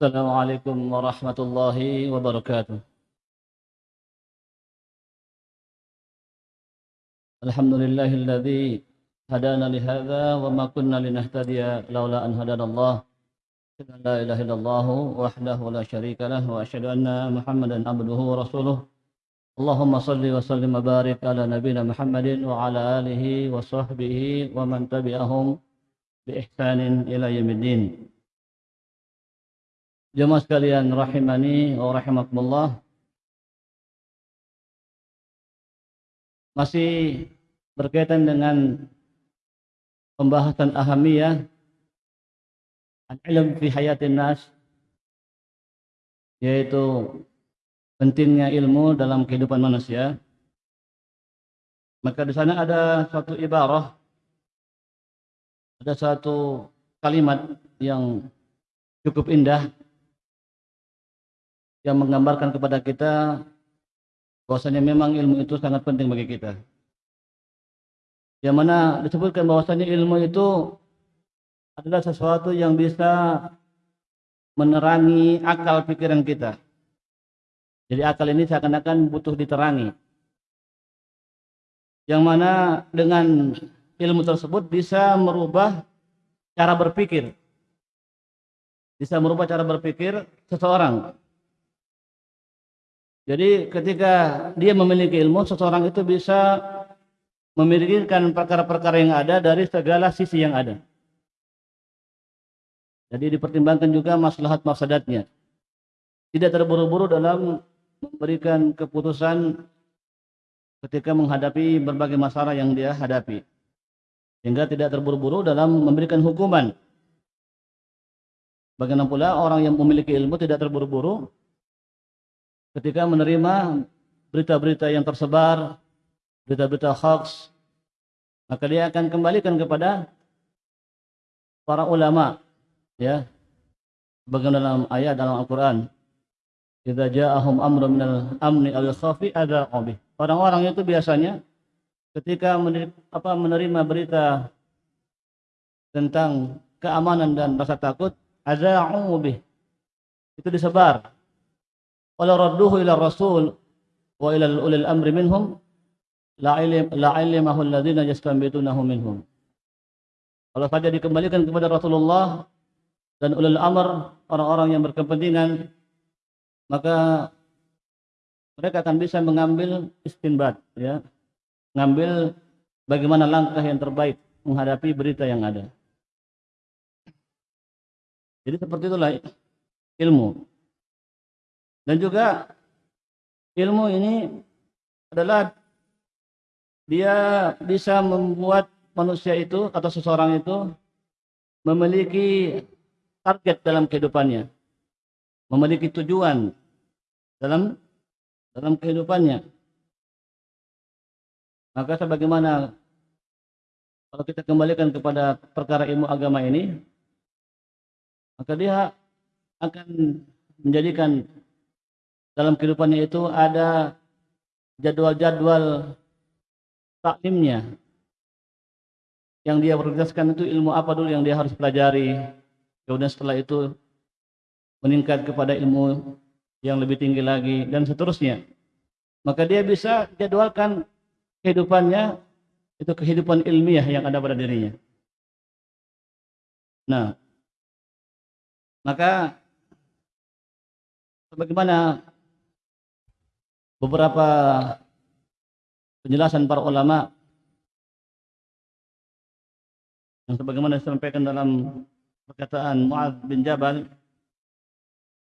السلام عليكم ورحمة الله وبركاته. الحمد لله الذي هدانا لهذا وما كنا لنهتدي لولا أن هدانا الله. لا إله إلا الله وحده لا شريك له وأشهد أن محمدا عبده ورسوله. اللهم صل وسلم وبارك على نبينا محمد وعلى آله وصحبه ومن تبعهم بإحسان إلى يوم الدين. Jemaah sekalian rahimani wa rahimakumullah. Masih berkaitan dengan pembahasan ahamiyah al-ilm fi hayatin nas yaitu pentingnya ilmu dalam kehidupan manusia. Maka di sana ada satu ibarah ada satu kalimat yang cukup indah yang menggambarkan kepada kita bahwasanya memang ilmu itu sangat penting bagi kita. Yang mana disebutkan bahwasanya ilmu itu adalah sesuatu yang bisa menerangi akal pikiran kita. Jadi akal ini seakan-akan butuh diterangi. Yang mana dengan ilmu tersebut bisa merubah cara berpikir. Bisa merubah cara berpikir seseorang. Jadi ketika dia memiliki ilmu, seseorang itu bisa memikirkan perkara-perkara yang ada dari segala sisi yang ada. Jadi dipertimbangkan juga maslahat mafsadatnya. Tidak terburu-buru dalam memberikan keputusan ketika menghadapi berbagai masalah yang dia hadapi. Sehingga tidak terburu-buru dalam memberikan hukuman. Bagaimana pula orang yang memiliki ilmu tidak terburu-buru ketika menerima berita-berita yang tersebar, berita-berita hoax, maka dia akan kembalikan kepada para ulama, ya. Bagaimana dalam ayat dalam Al-Qur'an, "Idza ja'ahum amrun minal amni aw khafi adza'u bih." Orang-orang itu biasanya ketika menerima, berita tentang keamanan dan rasa takut, adza'u bih. Itu disebar walau radduhu ila rasul wa ila ulil amri minhum la ilim la ilimahu alladziina yastanbitunahu minhum. Kalau saja dikembalikan kepada Rasulullah dan ulil amr orang-orang yang berkepentingan maka mereka akan bisa mengambil istinbat ya. Mengambil bagaimana langkah yang terbaik menghadapi berita yang ada. Jadi seperti itulah ilmu dan juga ilmu ini adalah dia bisa membuat manusia itu atau seseorang itu memiliki target dalam kehidupannya. Memiliki tujuan dalam dalam kehidupannya. Maka sebagaimana kalau kita kembalikan kepada perkara ilmu agama ini, maka dia akan menjadikan dalam kehidupannya itu ada jadwal-jadwal taklimnya. Yang dia prioritaskan itu ilmu apa dulu yang dia harus pelajari. Kemudian setelah itu meningkat kepada ilmu yang lebih tinggi lagi dan seterusnya. Maka dia bisa jadwalkan kehidupannya itu kehidupan ilmiah yang ada pada dirinya. Nah maka sebagaimana beberapa penjelasan para ulama yang sebagaimana disampaikan dalam perkataan Mu'ad bin Jabal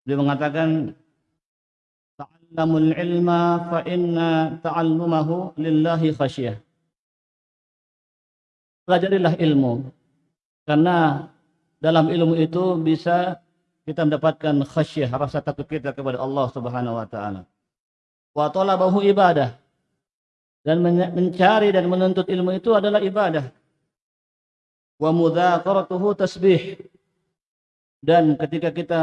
dia mengatakan ta'allamul ilma fa inna ta'allumahu lillahi khasyah pelajarilah ilmu karena dalam ilmu itu bisa kita mendapatkan khasyah rasa takut kita kepada Allah Subhanahu wa taala wa talabahu ibadah. Dan mencari dan menuntut ilmu itu adalah ibadah. Wa mudzakaratuhu tasbih. Dan ketika kita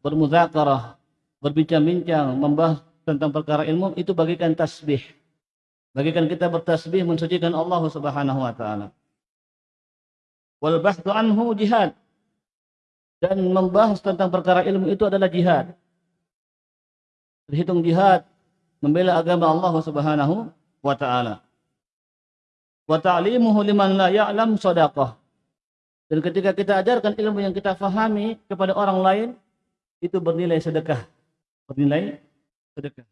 bermudzakarah berbincang-bincang membahas tentang perkara ilmu itu bagikan tasbih. Bagikan kita bertasbih mensucikan Allah Subhanahu wa taala. Wal bahthu anhu jihad. Dan membahas tentang perkara ilmu itu adalah jihad. Terhitung jihad membela agama Allah Subhanahu wa taala. Wa ta'limuhu liman la ya'lam sadaqah. Dan ketika kita ajarkan ilmu yang kita fahami kepada orang lain itu bernilai sedekah. Bernilai sedekah.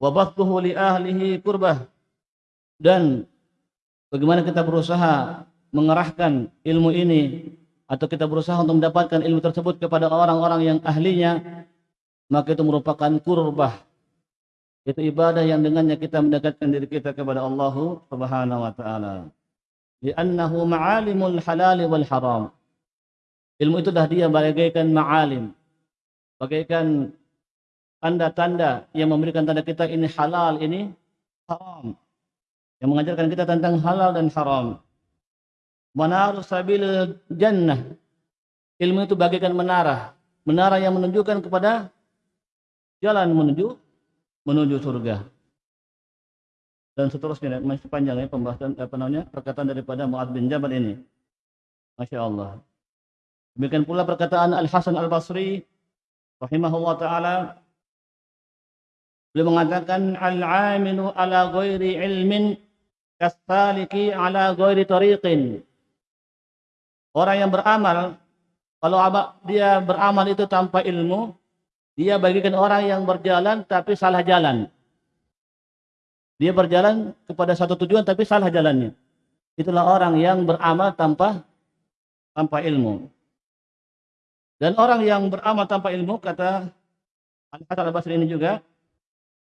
Wa bathuhu li ahlihi kurbah. Dan bagaimana kita berusaha mengerahkan ilmu ini atau kita berusaha untuk mendapatkan ilmu tersebut kepada orang-orang yang ahlinya maka itu merupakan kurbah itu ibadah yang dengannya kita mendekatkan diri kita kepada Allah Subhanahu wa taala. Li'annahu ma'alimul halal wal haram. Ilmu itu dah dia bagaikan ma'alim. Bagaikan tanda-tanda yang memberikan tanda kita ini halal ini haram. Yang mengajarkan kita tentang halal dan haram. Manar sabil jannah. Ilmu itu bagaikan menara. Menara yang menunjukkan kepada jalan menuju menuju surga. Dan seterusnya masih panjang ya pembahasan apa namanya perkataan daripada Muad bin Jabal ini. Masya Allah. Demikian pula perkataan Al Hasan Al Basri rahimahullah taala beliau mengatakan al-amilu ala ghairi ilmin kasaliki ala ghairi tariqin Orang yang beramal, kalau dia beramal itu tanpa ilmu, dia bagikan orang yang berjalan tapi salah jalan. Dia berjalan kepada satu tujuan tapi salah jalannya. Itulah orang yang beramal tanpa tanpa ilmu. Dan orang yang beramal tanpa ilmu kata Al-Hasan Al-Basri ini juga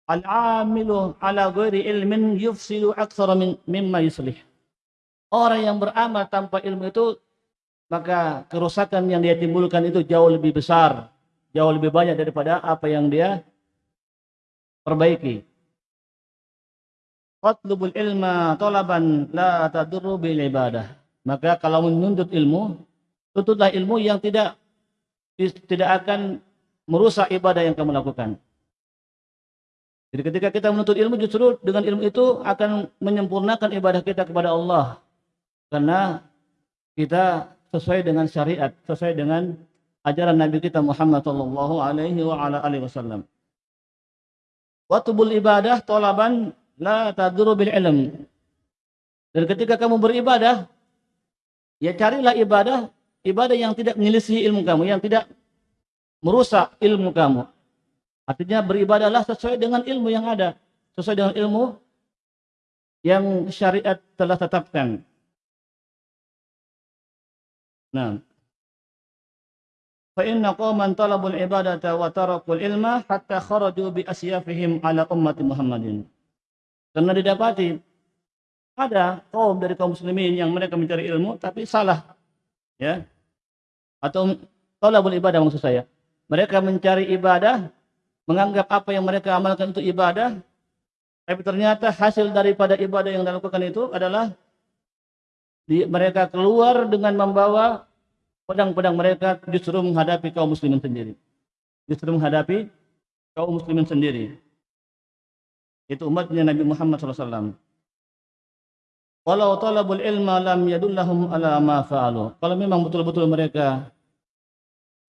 Al-amilu ala ghairi ilmin yufsidu aktsara min mimma yuslih. Orang yang beramal tanpa ilmu itu maka kerusakan yang dia timbulkan itu jauh lebih besar, jauh lebih banyak daripada apa yang dia perbaiki. Qatlubul ilma talaban la tadurru bil ibadah. Maka kalau menuntut ilmu, tuntutlah ilmu yang tidak tidak akan merusak ibadah yang kamu lakukan. Jadi ketika kita menuntut ilmu justru dengan ilmu itu akan menyempurnakan ibadah kita kepada Allah. Karena kita sesuai dengan syariat, sesuai dengan ajaran Nabi kita Muhammad sallallahu alaihi wa ala alihi wasallam. Watubul ibadah tolaban la taduru bil ilm. Dan ketika kamu beribadah, ya carilah ibadah, ibadah yang tidak menyelisih ilmu kamu, yang tidak merusak ilmu kamu. Artinya beribadahlah sesuai dengan ilmu yang ada, sesuai dengan ilmu yang syariat telah tetapkan. Nah. Fa inna qauman talabul ibadata wa tarakul ilma hatta kharaju bi asyafihim ala ummati Muhammadin. Karena didapati ada kaum dari kaum muslimin yang mereka mencari ilmu tapi salah. Ya. Atau talabul ibadah maksud saya. Mereka mencari ibadah, menganggap apa yang mereka amalkan itu ibadah, tapi ternyata hasil daripada ibadah yang dilakukan itu adalah di, mereka keluar dengan membawa pedang-pedang mereka justru menghadapi kaum muslimin sendiri. Justru menghadapi kaum muslimin sendiri. Itu umatnya Nabi Muhammad SAW. Walau talabul ilma lam yadullahum ala ma fa'alu. Kalau memang betul-betul mereka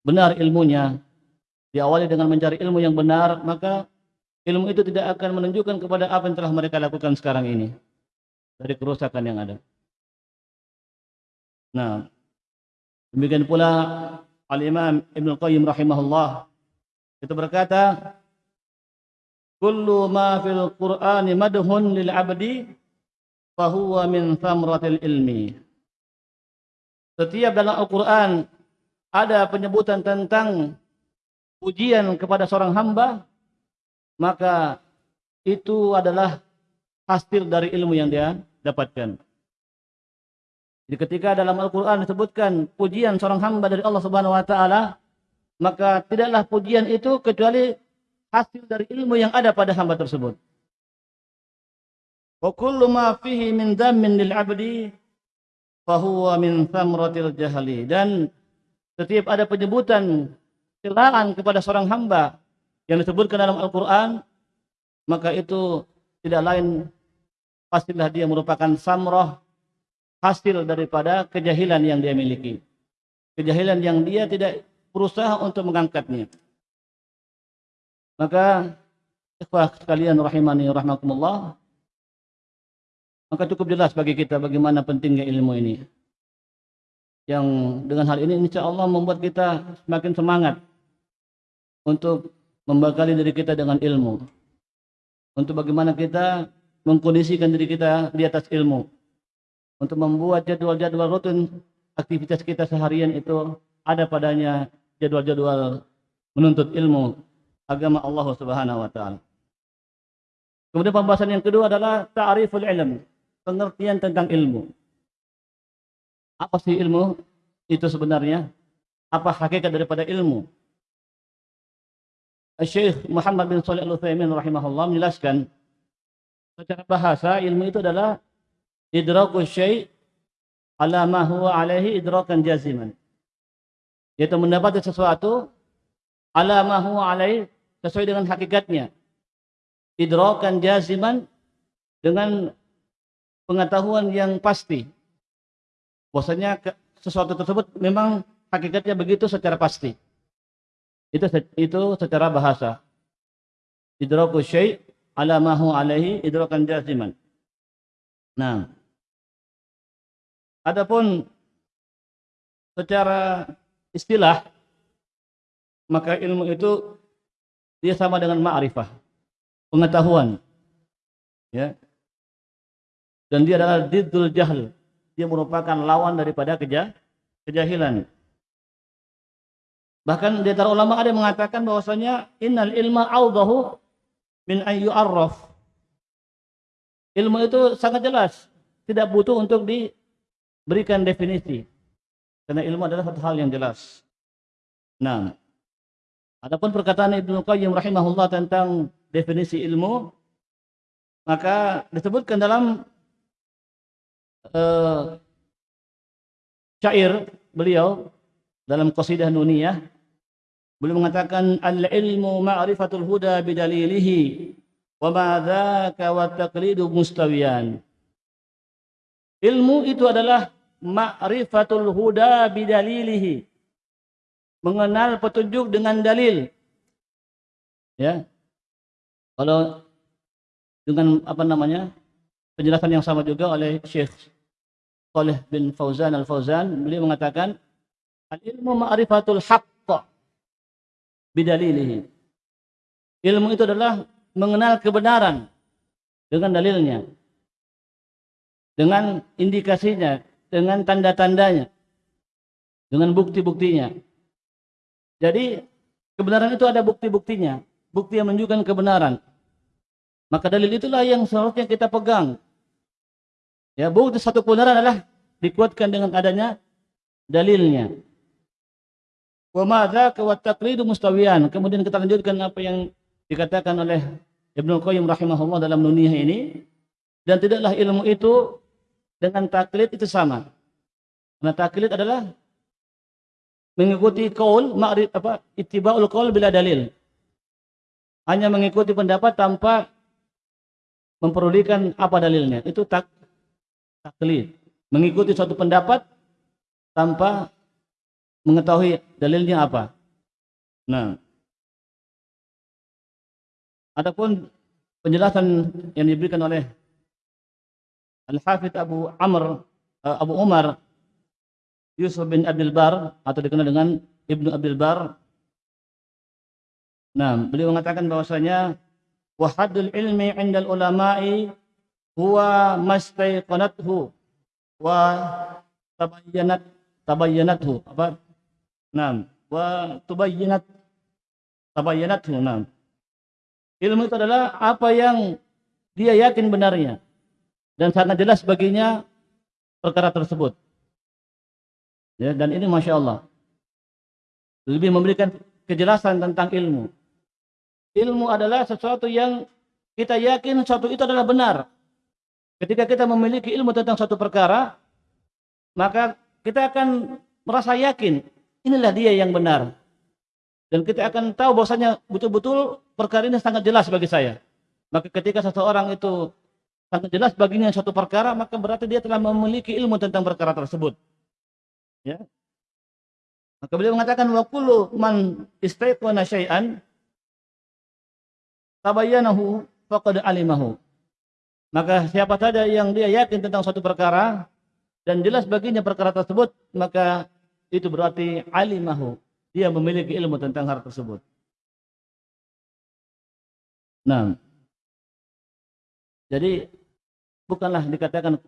benar ilmunya, diawali dengan mencari ilmu yang benar, maka ilmu itu tidak akan menunjukkan kepada apa yang telah mereka lakukan sekarang ini. Dari kerusakan yang ada. Nah, demikian pula Al-Imam Ibn Qayyim rahimahullah itu berkata, "Kullu ma fil Qur'ani madhun lil 'abdi fa huwa min thamratil ilmi." Setiap dalam Al-Qur'an ada penyebutan tentang pujian kepada seorang hamba, maka itu adalah hasil dari ilmu yang dia dapatkan. Jadi ketika dalam Al-Quran disebutkan pujian seorang hamba dari Allah Subhanahu Wa Taala, maka tidaklah pujian itu kecuali hasil dari ilmu yang ada pada hamba tersebut. Wa kullu ma fihi min dhammin lil 'abdi fahuwa min thamratil. Dan setiap ada penyebutan celaan kepada seorang hamba yang disebutkan dalam Al-Quran, maka itu tidak lain pastilah dia merupakan samroh hasil daripada kejahilan yang dia miliki. kejahilan yang dia tidak berusaha untuk mengangkatnya. Maka ikhwah sekalian rahimani rahmatullah maka cukup jelas bagi kita bagaimana pentingnya ilmu ini. Yang dengan hal ini insya Allah membuat kita semakin semangat untuk membekali diri kita dengan ilmu. Untuk bagaimana kita mengkondisikan diri kita di atas ilmu. Untuk membuat jadwal-jadwal rutin aktivitas kita seharian itu ada padanya jadwal-jadwal menuntut ilmu agama Allah Subhanahu wa taala. Kemudian pembahasan yang kedua adalah ta'riful ilm pengertian tentang ilmu. Apa sih ilmu itu sebenarnya? Apa hakikat daripada ilmu? Syekh Muhammad bin Shalih Al-Utsaimin rahimahullah menjelaskan secara bahasa ilmu itu adalah idraku syai' ala ma huwa alaihi idrakan jaziman. Yaitu mendapati sesuatu ala ma huwa alaihi sesuai dengan hakikatnya. Idrakan jaziman dengan pengetahuan yang pasti. Bahwasanya sesuatu tersebut memang hakikatnya begitu secara pasti. Itu itu secara bahasa. Idraku syai' ala ma huwa alaihi idrakan jaziman. Nah. Adapun secara istilah maka ilmu itu dia sama dengan ma'rifah, pengetahuan. Ya, dan dia adalah diddul jahl. Dia merupakan lawan daripada keja kejahilan. Bahkan di antara ulama ada yang mengatakan bahwasanya innal ilma awdahu min ayu arraf. Ilmu itu sangat jelas, tidak butuh untuk diberikan definisi. Karena ilmu adalah satu hal yang jelas. Nah, adapun perkataan Ibnu Qayyim rahimahullah tentang definisi ilmu, maka disebutkan dalam uh, syair beliau dalam qasidah nuniyah beliau mengatakan al-ilmu ma'rifatul huda bidalilihi wa ma dzaka wa taqlidu mustawiyan ilmu itu adalah ma'rifatul huda bidalilihi. Mengenal petunjuk dengan dalil. Ya. Kalau dengan apa namanya? Penjelasan yang sama juga oleh Syekh Saleh bin Fauzan Al-Fauzan beliau mengatakan al-ilmu ma'rifatul haqq bidalilihi. Ilmu itu adalah mengenal kebenaran dengan dalilnya dengan indikasinya dengan tanda-tandanya dengan bukti-buktinya jadi kebenaran itu ada bukti-buktinya bukti yang menunjukkan kebenaran maka dalil itulah yang seharusnya kita pegang Ya, bukti satu kebenaran adalah dikuatkan dengan adanya dalilnya. Wa madza wa taqlidu. Kemudian kita lanjutkan apa yang dikatakan oleh Ibnu Qayyim rahimahullah dalam dunia ini dan tidaklah ilmu itu dengan taklid itu sama. Karena taklid adalah mengikuti kaul ma'rif apa ittiba'ul qaul bila dalil. Hanya mengikuti pendapat tanpa memperulikan apa dalilnya. Itu tak taklid, mengikuti suatu pendapat tanpa mengetahui dalilnya apa. Nah, adapun penjelasan yang diberikan oleh Al-Hafidh Abu Amr uh, Abu Umar Yusuf bin Abdul Bar atau dikenal dengan Ibnu Abdul Bar. Nah, beliau mengatakan bahwasanya wahadul ilmi 'inda ulama'i huwa mastaiqanathu wa tabayyanat tabayyanathu. Apa? Naam. Wa tubayyinat tabayyanathu naam. Ilmu itu adalah apa yang dia yakin benarnya dan sangat jelas baginya perkara tersebut ya dan ini masya Allah lebih memberikan kejelasan tentang ilmu ilmu adalah sesuatu yang kita yakin sesuatu itu adalah benar Ketika kita memiliki ilmu tentang suatu perkara, maka kita akan merasa yakin inilah dia yang benar. Dan kita akan tahu bahwasanya betul-betul perkara ini sangat jelas bagi saya. Maka ketika seseorang itu sangat jelas baginya suatu perkara, maka berarti dia telah memiliki ilmu tentang perkara tersebut. Ya. Maka beliau mengatakan wa kullu man istayqana syai'an tabayyanahu faqad alimahu. Maka siapa saja yang dia yakin tentang suatu perkara dan jelas baginya perkara tersebut, maka itu berarti alimahu. Dia memiliki ilmu tentang hal tersebut. Nah, jadi bukanlah dikatakan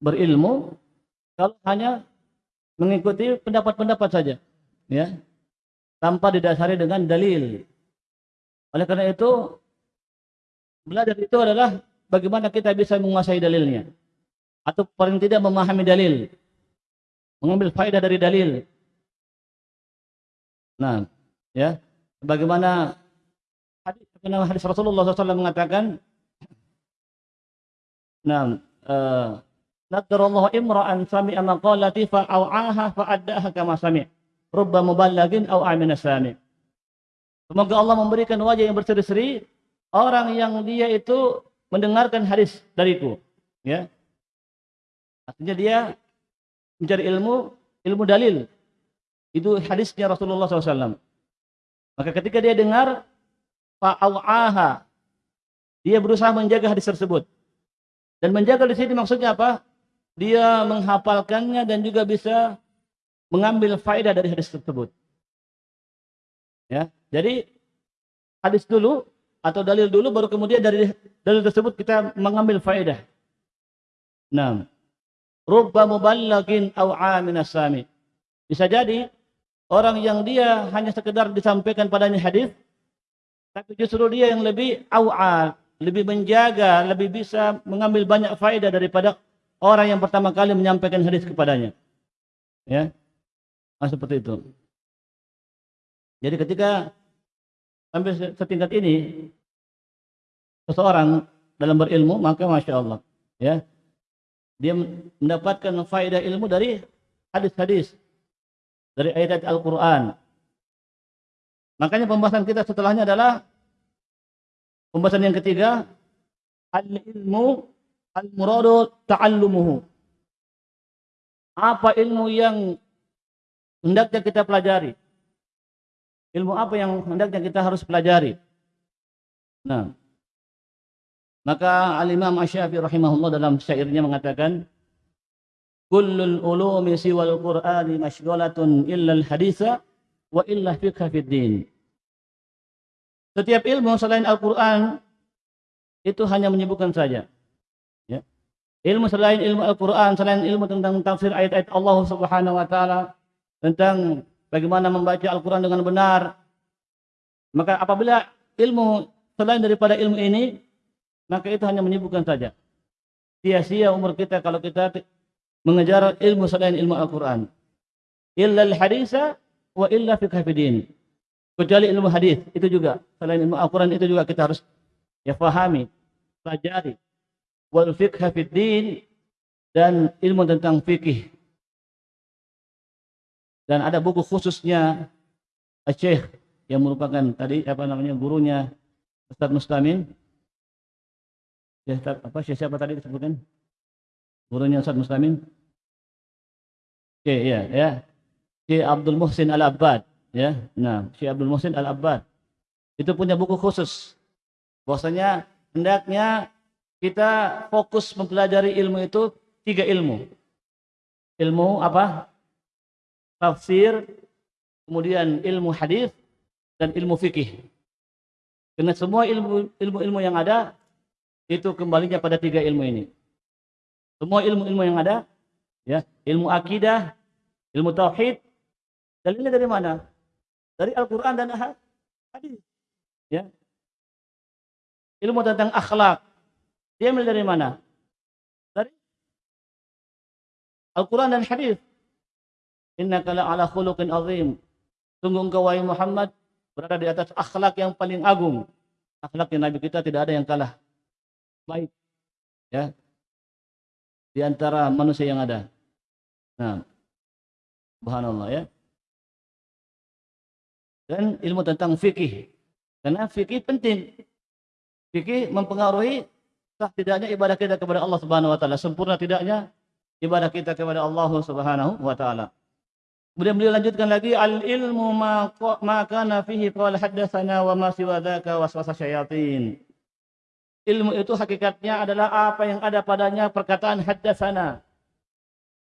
berilmu kalau hanya mengikuti pendapat-pendapat saja, ya, tanpa didasari dengan dalil. Oleh karena itu, belajar itu adalah bagaimana kita bisa menguasai dalilnya, atau paling tidak memahami dalil, mengambil faedah dari dalil. Nah, ya, bagaimana hadis, hadis Rasulullah SAW mengatakan, nah, uh, Nadarallahu imra'an sami'a maqalati fa'au'aha fa'addaha kama sami' rubba muballagin au amina sami' Semoga Allah memberikan wajah yang berseri-seri orang yang dia itu mendengarkan hadis dariku ya. Artinya dia mencari ilmu ilmu dalil. Itu hadisnya Rasulullah SAW maka ketika dia dengar fa'au'aha dia berusaha menjaga hadis tersebut dan menjaga di sini maksudnya apa dia menghafalkannya dan juga bisa mengambil faedah dari hadis tersebut. Ya, jadi hadis dulu atau dalil dulu baru kemudian dari dalil tersebut kita mengambil faedah. Nah, rubba muballagin aw sami. Bisa jadi orang yang dia hanya sekedar disampaikan padanya hadis tapi justru dia yang lebih awal, lebih menjaga, lebih bisa mengambil banyak faedah daripada orang yang pertama kali menyampaikan hadis kepadanya. Ya. Nah, seperti itu. Jadi ketika sampai setingkat ini seseorang dalam berilmu maka masya Allah ya dia mendapatkan faedah ilmu dari hadis-hadis dari ayat-ayat Al-Quran makanya pembahasan kita setelahnya adalah pembahasan yang ketiga al-ilmu Al-muradu ta'allumuhu. Apa ilmu yang hendaknya kita pelajari? Ilmu apa yang hendaknya kita harus pelajari? Nah, maka Al-Imam Asyafi rahimahullah dalam syairnya mengatakan, Kullul ulumi siwal Qur'ani mashghalatun illa al-haditha wa illa fiqha fid din. Setiap ilmu selain Al-Qur'an itu hanya menyibukkan saja. Ilmu selain ilmu Al-Quran, selain ilmu tentang tafsir ayat-ayat Allah Subhanahu Wa Taala, tentang bagaimana membaca Al-Quran dengan benar. Maka apabila ilmu selain daripada ilmu ini, maka itu hanya menyibukkan saja. Sia-sia umur kita kalau kita mengejar ilmu selain ilmu Al-Quran. Illa al-hadisa wa illa fiqh fidin. Kecuali ilmu hadis itu juga selain ilmu Al-Quran itu juga kita harus ya fahami, pelajari wal fiqh din dan ilmu tentang fikih. Dan ada buku khususnya Syekh yang merupakan tadi apa namanya gurunya Ustaz Mustamin. Ya, apa Syekh siapa tadi disebutkan? Gurunya Ustaz Mustamin. Oke, ya, ya. Syekh Abdul Muhsin Al-Abbad, ya. Nah, Syekh Abdul Muhsin Al-Abbad. Itu punya buku khusus. Bahwasanya hendaknya kita fokus mempelajari ilmu itu tiga ilmu. Ilmu apa? Tafsir, kemudian ilmu hadis dan ilmu fikih. Karena semua ilmu ilmu-ilmu yang ada itu kembalinya pada tiga ilmu ini. Semua ilmu-ilmu yang ada, ya, ilmu akidah, ilmu tauhid, dalilnya dari mana? Dari Al-Qur'an dan hadis. Ya. Ilmu tentang akhlak, dia ambil dari mana? Dari Al-Quran dan hadis. Inna kala ala khuluqin azim. Sungguh engkau wahai Muhammad berada di atas akhlak yang paling agung. Akhlak yang Nabi kita tidak ada yang kalah. Baik. Ya. Di antara manusia yang ada. Nah. Subhanallah ya. Dan ilmu tentang fikih. Karena fikih penting. Fikih mempengaruhi sah tidaknya ibadah kita kepada Allah Subhanahu wa taala, sempurna tidaknya ibadah kita kepada Allah Subhanahu wa taala. Kemudian beliau lanjutkan lagi al ilmu ma ma kana fihi qala haddatsana wa ma siwa dzaka waswasa syayatin. Ilmu itu hakikatnya adalah apa yang ada padanya perkataan haddatsana.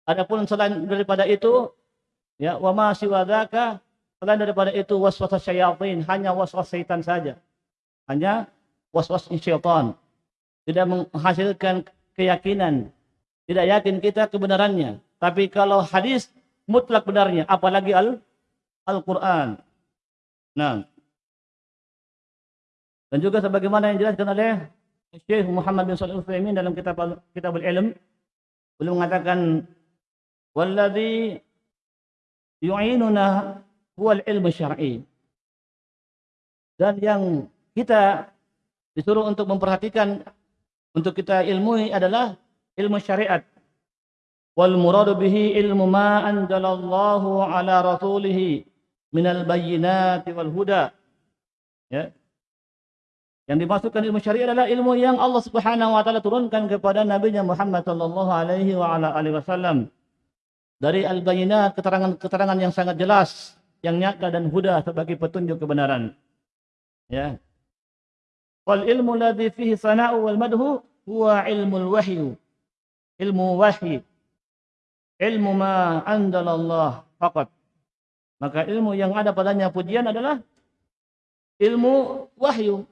Adapun selain daripada itu ya wa ma siwa dzaka selain daripada itu waswasa syayatin hanya waswas syaitan saja. Hanya waswas syaitan. Tidak menghasilkan keyakinan. Tidak yakin kita kebenarannya. Tapi kalau hadis mutlak benarnya, apalagi al Al-Qur'an. Nah. Dan juga sebagaimana yang dijelaskan oleh Syekh Muhammad bin Shalih Al-Utsaimin dalam kitab Kitab Al-Ilm, beliau mengatakan walladzi yu'inuna huwa al-ilmu syar'i. Dan yang kita disuruh untuk memperhatikan untuk kita ilmui adalah ilmu syariat. Wal muradu bihi ilmu ma anzalallahu ala rasulih minal bayyinati wal huda. Ya. Yang dimaksudkan ilmu syariat adalah ilmu yang Allah Subhanahu wa taala turunkan kepada nabinya Muhammad sallallahu alaihi wa ala alihi wasallam. Dari al-bayyinat keterangan-keterangan yang sangat jelas yang nyata dan huda sebagai petunjuk kebenaran ya wal ilmu ladzi fihi sana'u wal madhu huwa ilmul wahyu ilmu wahyi ilmu ma andalallah faqat. Maka ilmu yang ada padanya pujian adalah ilmu wahyu.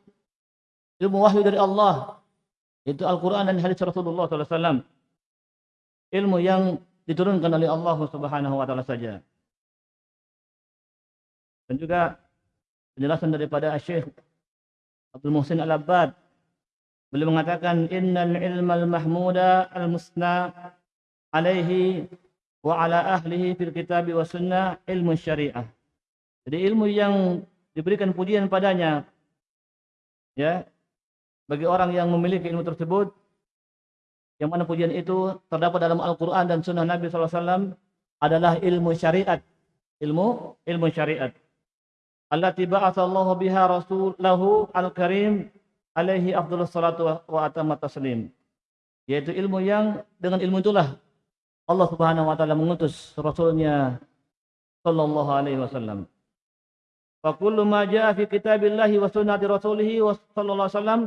Ilmu wahyu dari Allah. Itu Al-Quran dan hadis Rasulullah SAW. Ilmu yang diturunkan oleh Allah Subhanahu wa taala saja. Dan juga penjelasan daripada Syekh Abdul Muhsin Al-Abbad beliau mengatakan innal ilmal mahmuda al-musna alaihi wa ala ahlihi fil kitab wa sunnah ilmu syariah. Jadi ilmu yang diberikan pujian padanya ya bagi orang yang memiliki ilmu tersebut yang mana pujian itu terdapat dalam Al-Qur'an dan sunnah Nabi SAW adalah ilmu syariat. Ilmu ilmu syariat. Allati ba'atsallahu biha rasulahu al-karim alaihi afdhalus salatu wa atammat taslim. Yaitu ilmu yang dengan ilmu itulah Allah Subhanahu wa taala mengutus rasulnya sallallahu alaihi wasallam. Fa kullu ma jaa fi kitabillahi wa sunnati rasulih wa sallallahu alaihi wasallam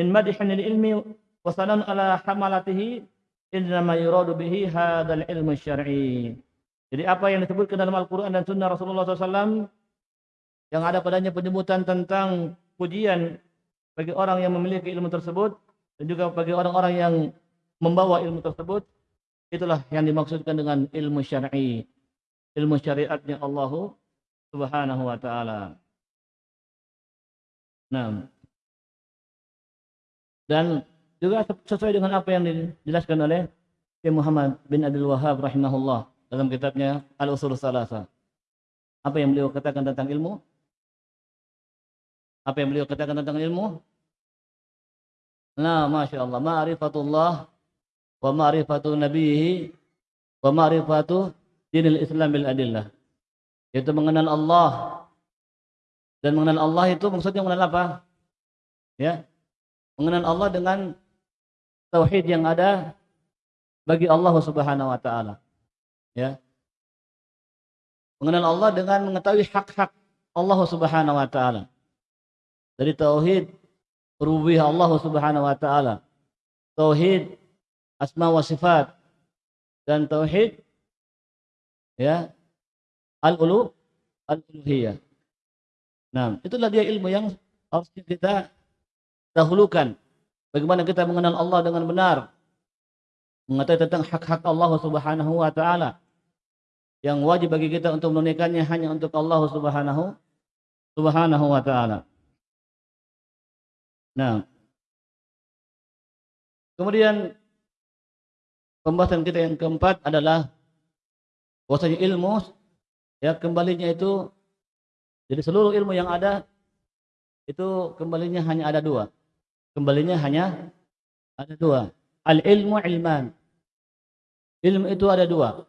min madhin ilmi wa sanan ala hamalatihi innama yuradu bihi hadzal ilmu syar'i. Jadi apa yang disebutkan dalam Al-Qur'an dan sunnah Rasulullah SAW yang ada padanya penyebutan tentang pujian bagi orang yang memiliki ilmu tersebut dan juga bagi orang-orang yang membawa ilmu tersebut Itulah yang dimaksudkan dengan ilmu syar'i. Ilmu syariatnya Allah Subhanahu wa taala. Nah. Dan juga sesuai dengan apa yang dijelaskan oleh Syekh Muhammad bin Abdul Wahab rahimahullah dalam kitabnya Al-Usul Salasa. Apa yang beliau katakan tentang ilmu? Apa yang beliau katakan tentang ilmu? Nah, Masya Allah. Ma'rifatullah wa ma'rifatu nabihi wa ma'rifatu dinil Islam bil adillah. Yaitu mengenal Allah dan mengenal Allah itu maksudnya mengenal apa? Ya. Mengenal Allah dengan tauhid yang ada bagi Allah Subhanahu wa taala. Ya. Mengenal Allah dengan mengetahui hak-hak Allah Subhanahu wa taala. Dari tauhid rububiyah Allah Subhanahu wa taala. Tauhid asma wa sifat dan tauhid ya al-ulu al-uluhiyah. Nah, itulah dia ilmu yang harus kita dahulukan. Bagaimana kita mengenal Allah dengan benar. Mengetahui tentang hak-hak Allah Subhanahu wa taala. Yang wajib bagi kita untuk menunaikannya hanya untuk Allah Subhanahu Subhanahu wa taala. Nah. Kemudian pembahasan kita yang keempat adalah bahwasanya ilmu ya kembalinya itu jadi seluruh ilmu yang ada itu kembalinya hanya ada dua. Kembalinya hanya ada dua. Al ilmu ilman. Ilmu itu ada dua.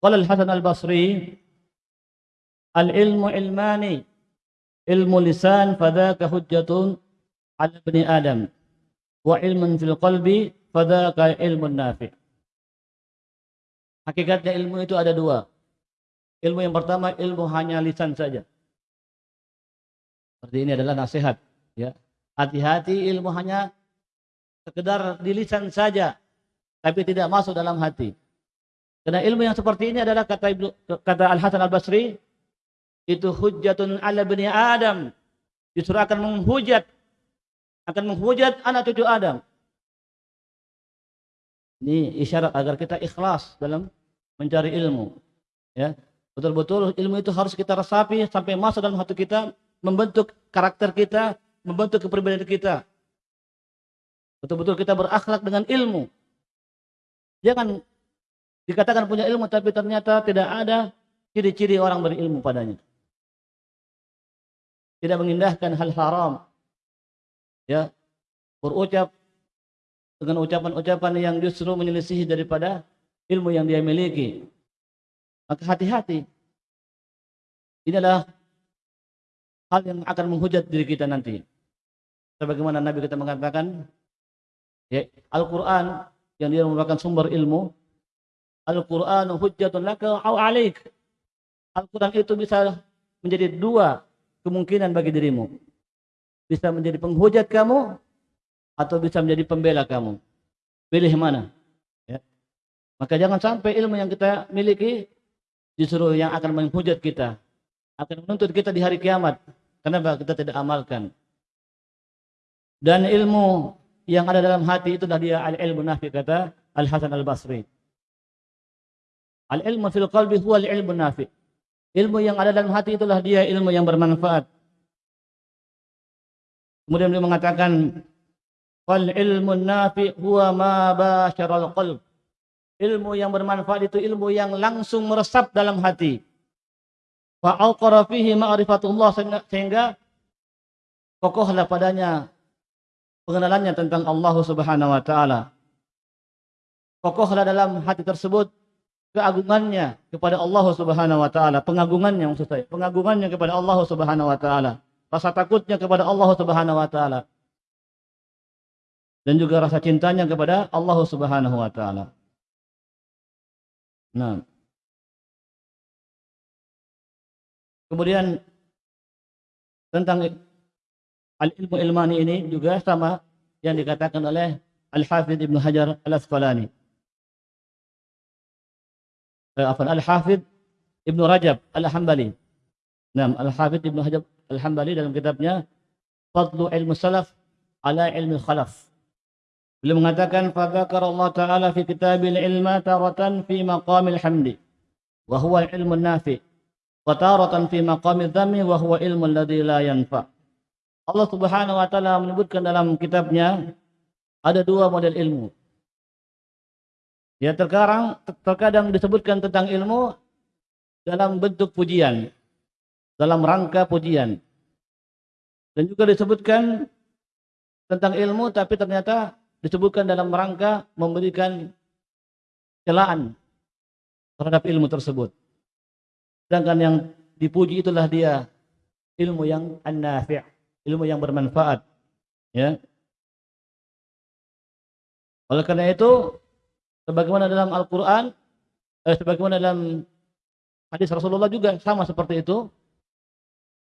Qala al hasan al basri al ilmu ilmani ilmu lisan fadaka hujjatun ala bani adam wa ilmun fil qalbi fadzaka ilmun nafi Hakikatnya ilmu itu ada dua. Ilmu yang pertama ilmu hanya lisan saja. Seperti ini adalah nasihat. Ya, hati-hati ilmu hanya sekedar di lisan saja, tapi tidak masuk dalam hati. Karena ilmu yang seperti ini adalah kata Ibnu kata Al Hasan Al Basri itu hujjatun ala bani Adam. Justru akan menghujat akan menghujat anak cucu Adam. Ini isyarat agar kita ikhlas dalam mencari ilmu. Ya, betul-betul ilmu itu harus kita resapi sampai masuk dalam hati kita, membentuk karakter kita, membentuk kepribadian kita. Betul-betul kita berakhlak dengan ilmu. Jangan dikatakan punya ilmu tapi ternyata tidak ada ciri-ciri orang berilmu padanya. Tidak mengindahkan hal haram. Ya, berucap dengan ucapan-ucapan yang justru menyelisihi daripada ilmu yang dia miliki. Maka hati-hati. Ini adalah hal yang akan menghujat diri kita nanti. Sebagaimana Nabi kita mengatakan, ya, Al-Quran yang dia merupakan sumber ilmu, Al-Quran hujjatun laka au alaik. Al-Quran itu bisa menjadi dua kemungkinan bagi dirimu. Bisa menjadi penghujat kamu atau bisa menjadi pembela kamu. Pilih mana? Ya. Maka jangan sampai ilmu yang kita miliki justru yang akan menghujat kita. Akan menuntut kita di hari kiamat. Kenapa kita tidak amalkan? Dan ilmu yang ada dalam hati itu dia al-ilmu nafi kata Al-Hasan Al-Basri. Al-ilmu fil qalbi huwa al-ilmu nafi. Ilmu yang ada dalam hati itulah dia ilmu yang bermanfaat. Kemudian beliau mengatakan Wal ilmu nafi huwa ma basyaral qalb. Ilmu yang bermanfaat itu ilmu yang langsung meresap dalam hati. Wa alqara fihi ma'rifatullah sehingga kokohlah padanya pengenalannya tentang Allah Subhanahu wa taala. Kokohlah dalam hati tersebut keagungannya kepada Allah Subhanahu wa taala, pengagungannya maksud saya, pengagungannya kepada Allah Subhanahu wa taala, rasa takutnya kepada Allah Subhanahu wa taala dan juga rasa cintanya kepada Allah Subhanahu wa taala. Nah. Kemudian tentang al-ilmu ilmani ini juga sama yang dikatakan oleh Al-Hafidh Ibnu Hajar Al-Asqalani. آه، عفوا الحافظ ابن رجب الحنبلي. نعم الحافظ ابن رجب الحنبلي dalam kitabnya فضل علم السلف على علم الخلف beliau mengatakan فذكر الله تعالى في كتاب العلم تارة في مقام الحمد وهو العلم النافع وتارة في مقام الذم وهو العلم الذي لا ينفع Allah Subhanahu wa taala menyebutkan dalam kitabnya ada dua model ilmu Ya terkadang terkadang disebutkan tentang ilmu dalam bentuk pujian, dalam rangka pujian. Dan juga disebutkan tentang ilmu tapi ternyata disebutkan dalam rangka memberikan celaan terhadap ilmu tersebut. Sedangkan yang dipuji itulah dia ilmu yang an-nafi', ilmu yang bermanfaat. Ya. Oleh karena itu, sebagaimana dalam Al-Quran, eh, sebagaimana dalam hadis Rasulullah juga sama seperti itu,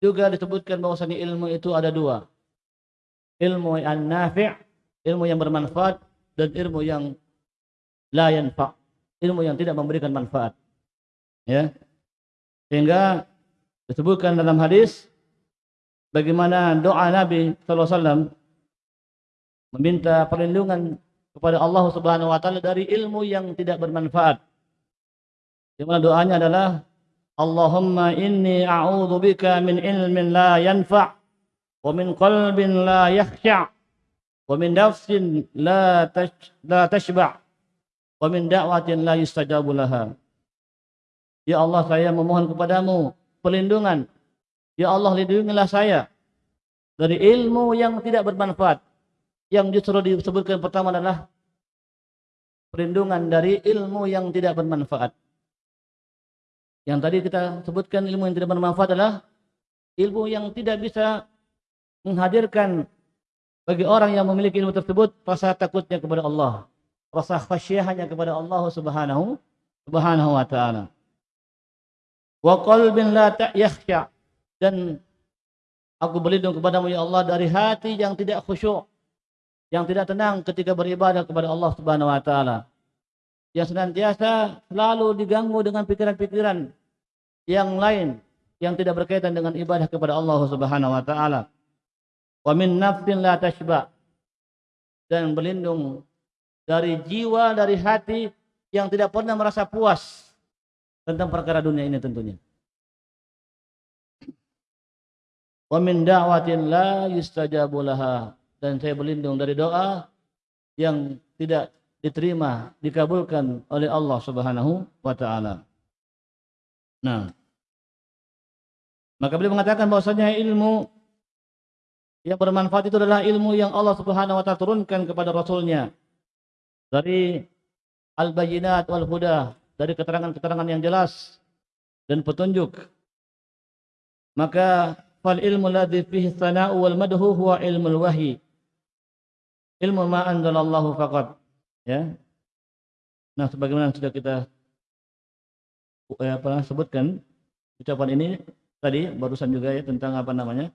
juga disebutkan bahwasanya ilmu itu ada dua. Ilmu an-nafi' ilmu yang bermanfaat dan ilmu yang la yanfa, ilmu yang tidak memberikan manfaat. Ya. Sehingga disebutkan dalam hadis bagaimana doa Nabi sallallahu alaihi wasallam meminta perlindungan kepada Allah Subhanahu wa taala dari ilmu yang tidak bermanfaat. Di mana doanya adalah Allahumma inni a'udzubika min ilmin la yanfa' wa min qalbin la yakhsha' wa min nafsin la tash, la tashba' wa min da'watin la yustajabu laha. Ya Allah saya memohon kepadamu perlindungan. Ya Allah lindungilah saya dari ilmu yang tidak bermanfaat yang justru disebutkan pertama adalah perlindungan dari ilmu yang tidak bermanfaat. Yang tadi kita sebutkan ilmu yang tidak bermanfaat adalah ilmu yang tidak bisa menghadirkan bagi orang yang memiliki ilmu tersebut rasa takutnya kepada Allah, rasa khasyahnya kepada Allah Subhanahu Subhanahu wa taala. Wa qalbin la dan aku berlindung kepadamu ya Allah dari hati yang tidak khusyuk, yang tidak tenang ketika beribadah kepada Allah Subhanahu wa taala. Yang senantiasa selalu diganggu dengan pikiran-pikiran yang lain yang tidak berkaitan dengan ibadah kepada Allah Subhanahu wa taala. Wa min nafsin la tashba dan berlindung dari jiwa dari hati yang tidak pernah merasa puas tentang perkara dunia ini tentunya. Wa min da'watin la yustajabu laha dan saya berlindung dari doa yang tidak diterima, dikabulkan oleh Allah Subhanahu wa taala. Nah, maka beliau mengatakan bahwasanya ilmu yang bermanfaat itu adalah ilmu yang Allah Subhanahu wa taala turunkan kepada rasulnya. Dari al-bayyinat wal huda dari keterangan-keterangan yang jelas dan petunjuk. Maka fal ilmu ladzi fihi thana'u wal madhu huwa ilmul wahyi ilmu ma anzalallahu faqat. Ya. Nah sebagaimana sudah kita ya, apa sebutkan ucapan ini tadi barusan juga ya tentang apa namanya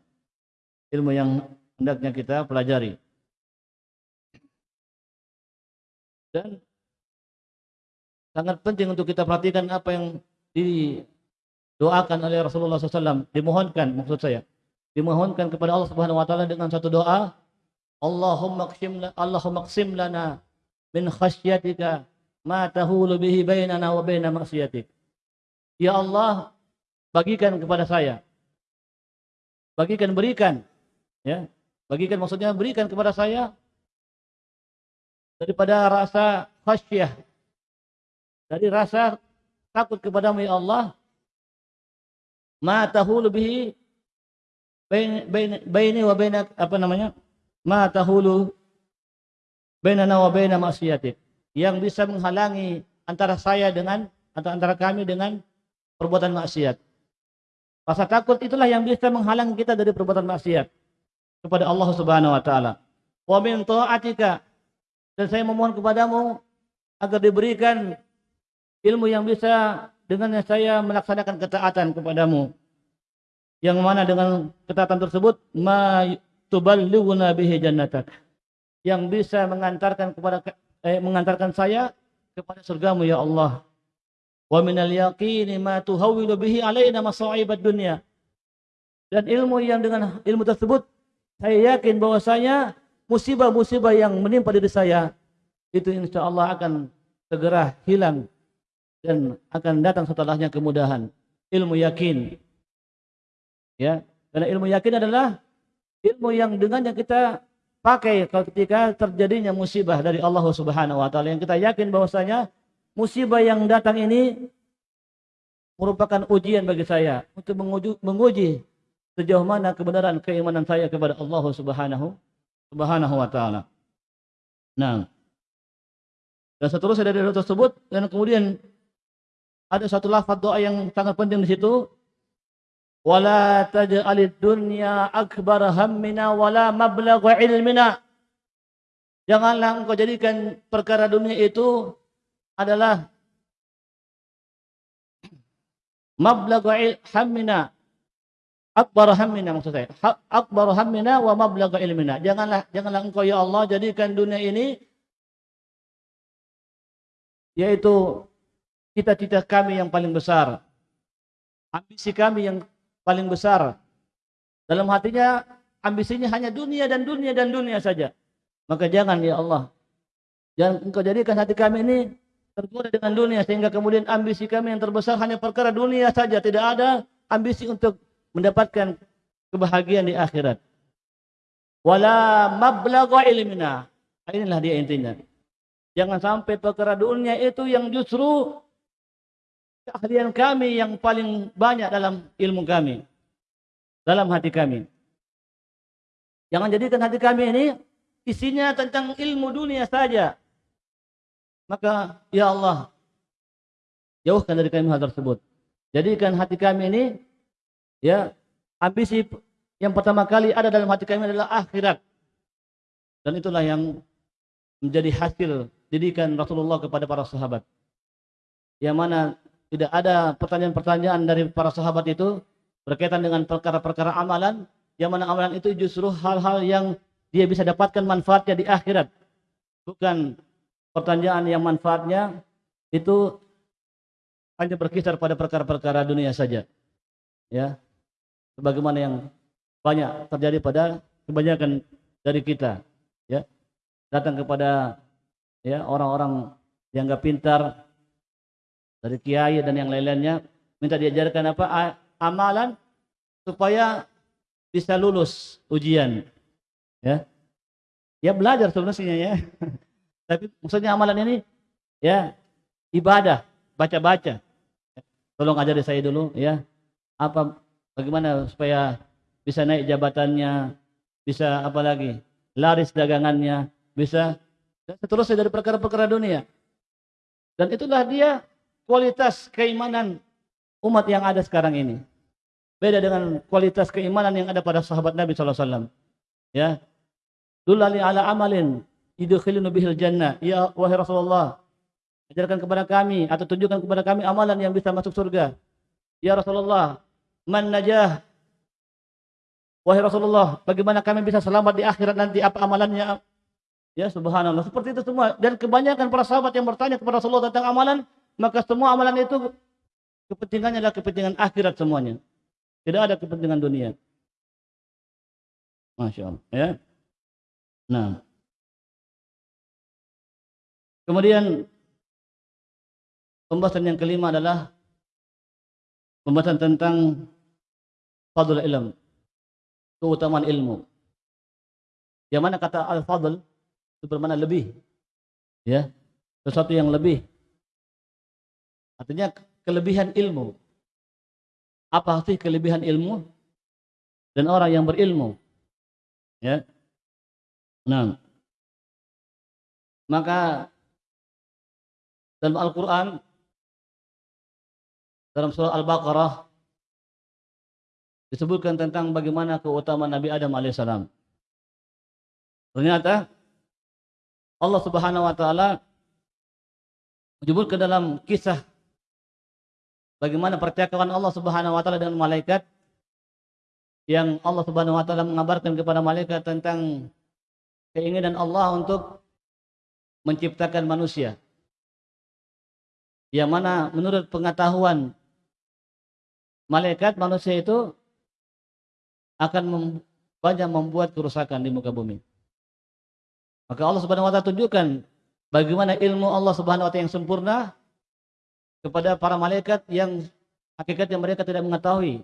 ilmu yang hendaknya kita pelajari. Dan sangat penting untuk kita perhatikan apa yang didoakan oleh Rasulullah SAW dimohonkan maksud saya. Dimohonkan kepada Allah Subhanahu Wa Taala dengan satu doa Allahumma qsim Allahumma qsim lana min khasyatika ma tahulu bihi bainana wa baina maksiatik ya Allah bagikan kepada saya. Bagikan berikan ya. Bagikan maksudnya berikan kepada saya daripada rasa khasyah dari rasa takut kepadamu ya Allah. Ma tahulu bihi baini wa baina apa namanya ma tahulu bainana wa baina maksiatik yang bisa menghalangi antara saya dengan atau antara kami dengan perbuatan maksiat. Rasa takut itulah yang bisa menghalangi kita dari perbuatan maksiat kepada Allah Subhanahu wa taala. Wa min ta'atika. Dan saya memohon kepadamu agar diberikan ilmu yang bisa dengan saya melaksanakan ketaatan kepadamu. Yang mana dengan ketaatan tersebut ma tuballighuna bihi jannatak. Yang bisa mengantarkan kepada eh, mengantarkan saya kepada surgamu ya Allah. Wa minal yaqini ma tuhawwilu bihi alaina masa'ibad dunya. Dan ilmu yang dengan ilmu tersebut saya yakin bahwasanya musibah-musibah yang menimpa diri saya itu insya Allah akan segera hilang dan akan datang setelahnya kemudahan. Ilmu yakin. Ya, karena ilmu yakin adalah ilmu yang dengan yang kita pakai ketika terjadinya musibah dari Allah Subhanahu wa taala yang kita yakin bahwasanya musibah yang datang ini merupakan ujian bagi saya untuk menguji, menguji sejauh mana kebenaran keimanan saya kepada Allah Subhanahu Subhanahu wa taala. Nah, dan seterusnya dari doa tersebut dan kemudian ada satu lafaz doa yang sangat penting di situ. Wala taj'alid dunya akbar hammina wala mablagha ilmina. Janganlah engkau jadikan perkara dunia itu adalah mablagha hammina. Akbar hammina maksud saya. Akbar hammina wa mablagha ilmina. Janganlah janganlah engkau ya Allah jadikan dunia ini yaitu cita-cita kami yang paling besar, ambisi kami yang paling besar. Dalam hatinya ambisinya hanya dunia dan dunia dan dunia saja. Maka jangan ya Allah, jangan engkau jadikan hati kami ini tergoda dengan dunia sehingga kemudian ambisi kami yang terbesar hanya perkara dunia saja, tidak ada ambisi untuk mendapatkan kebahagiaan di akhirat. Wala mablagha ilmina. Inilah dia intinya. Jangan sampai perkara dunia itu yang justru keahlian kami yang paling banyak dalam ilmu kami. Dalam hati kami. Jangan jadikan hati kami ini isinya tentang ilmu dunia saja. Maka ya Allah jauhkan dari kami hal tersebut. Jadikan hati kami ini ya ambisi yang pertama kali ada dalam hati kami adalah akhirat. Dan itulah yang menjadi hasil didikan Rasulullah kepada para sahabat. yang mana tidak ada pertanyaan-pertanyaan dari para sahabat itu berkaitan dengan perkara-perkara amalan yang mana amalan itu justru hal-hal yang dia bisa dapatkan manfaatnya di akhirat. Bukan pertanyaan yang manfaatnya itu hanya berkisar pada perkara-perkara dunia saja. Ya sebagaimana yang banyak terjadi pada kebanyakan dari kita ya. Datang kepada ya orang-orang yang enggak pintar dari kiai dan yang lain-lainnya minta diajarkan apa? Amalan supaya bisa lulus ujian ya. Ya belajar sebenarnya ya. Tapi maksudnya amalan ini ya ibadah baca-baca. Tolong ajari saya dulu ya. Apa bagaimana supaya bisa naik jabatannya bisa apa lagi laris dagangannya bisa dan seterusnya dari perkara-perkara dunia. Dan itulah dia kualitas keimanan umat yang ada sekarang ini. Beda dengan kualitas keimanan yang ada pada sahabat Nabi SAW. Ya. Dulali ala amalin idkhilunu bihil jannah. Ya wahai Rasulullah, ajarkan kepada kami atau tunjukkan kepada kami amalan yang bisa masuk surga. Ya Rasulullah, man najah? Wahai Rasulullah, bagaimana kami bisa selamat di akhirat nanti? Apa amalannya? Ya subhanallah. Seperti itu semua. Dan kebanyakan para sahabat yang bertanya kepada Rasulullah tentang amalan, maka semua amalan itu kepentingannya adalah kepentingan akhirat semuanya. Tidak ada kepentingan dunia. Masya Allah. Ya. Nah. Kemudian pembahasan yang kelima adalah pembahasan tentang fadl ilm. Keutamaan ilmu. Yang mana kata al-fadl itu bermakna lebih. Ya. Sesuatu yang lebih Artinya kelebihan ilmu. Apa sih kelebihan ilmu? Dan orang yang berilmu. Ya. Nah. Maka dalam Al-Quran dalam surah Al-Baqarah disebutkan tentang bagaimana keutamaan Nabi Adam alaihissalam. Ternyata Allah Subhanahu wa taala menyebutkan dalam kisah bagaimana percakapan Allah Subhanahu wa taala dengan malaikat yang Allah Subhanahu wa taala mengabarkan kepada malaikat tentang keinginan Allah untuk menciptakan manusia. Yang mana menurut pengetahuan malaikat manusia itu akan mem banyak membuat kerusakan di muka bumi. Maka Allah Subhanahu wa taala tunjukkan bagaimana ilmu Allah Subhanahu wa taala yang sempurna kepada para malaikat yang hakikatnya mereka tidak mengetahui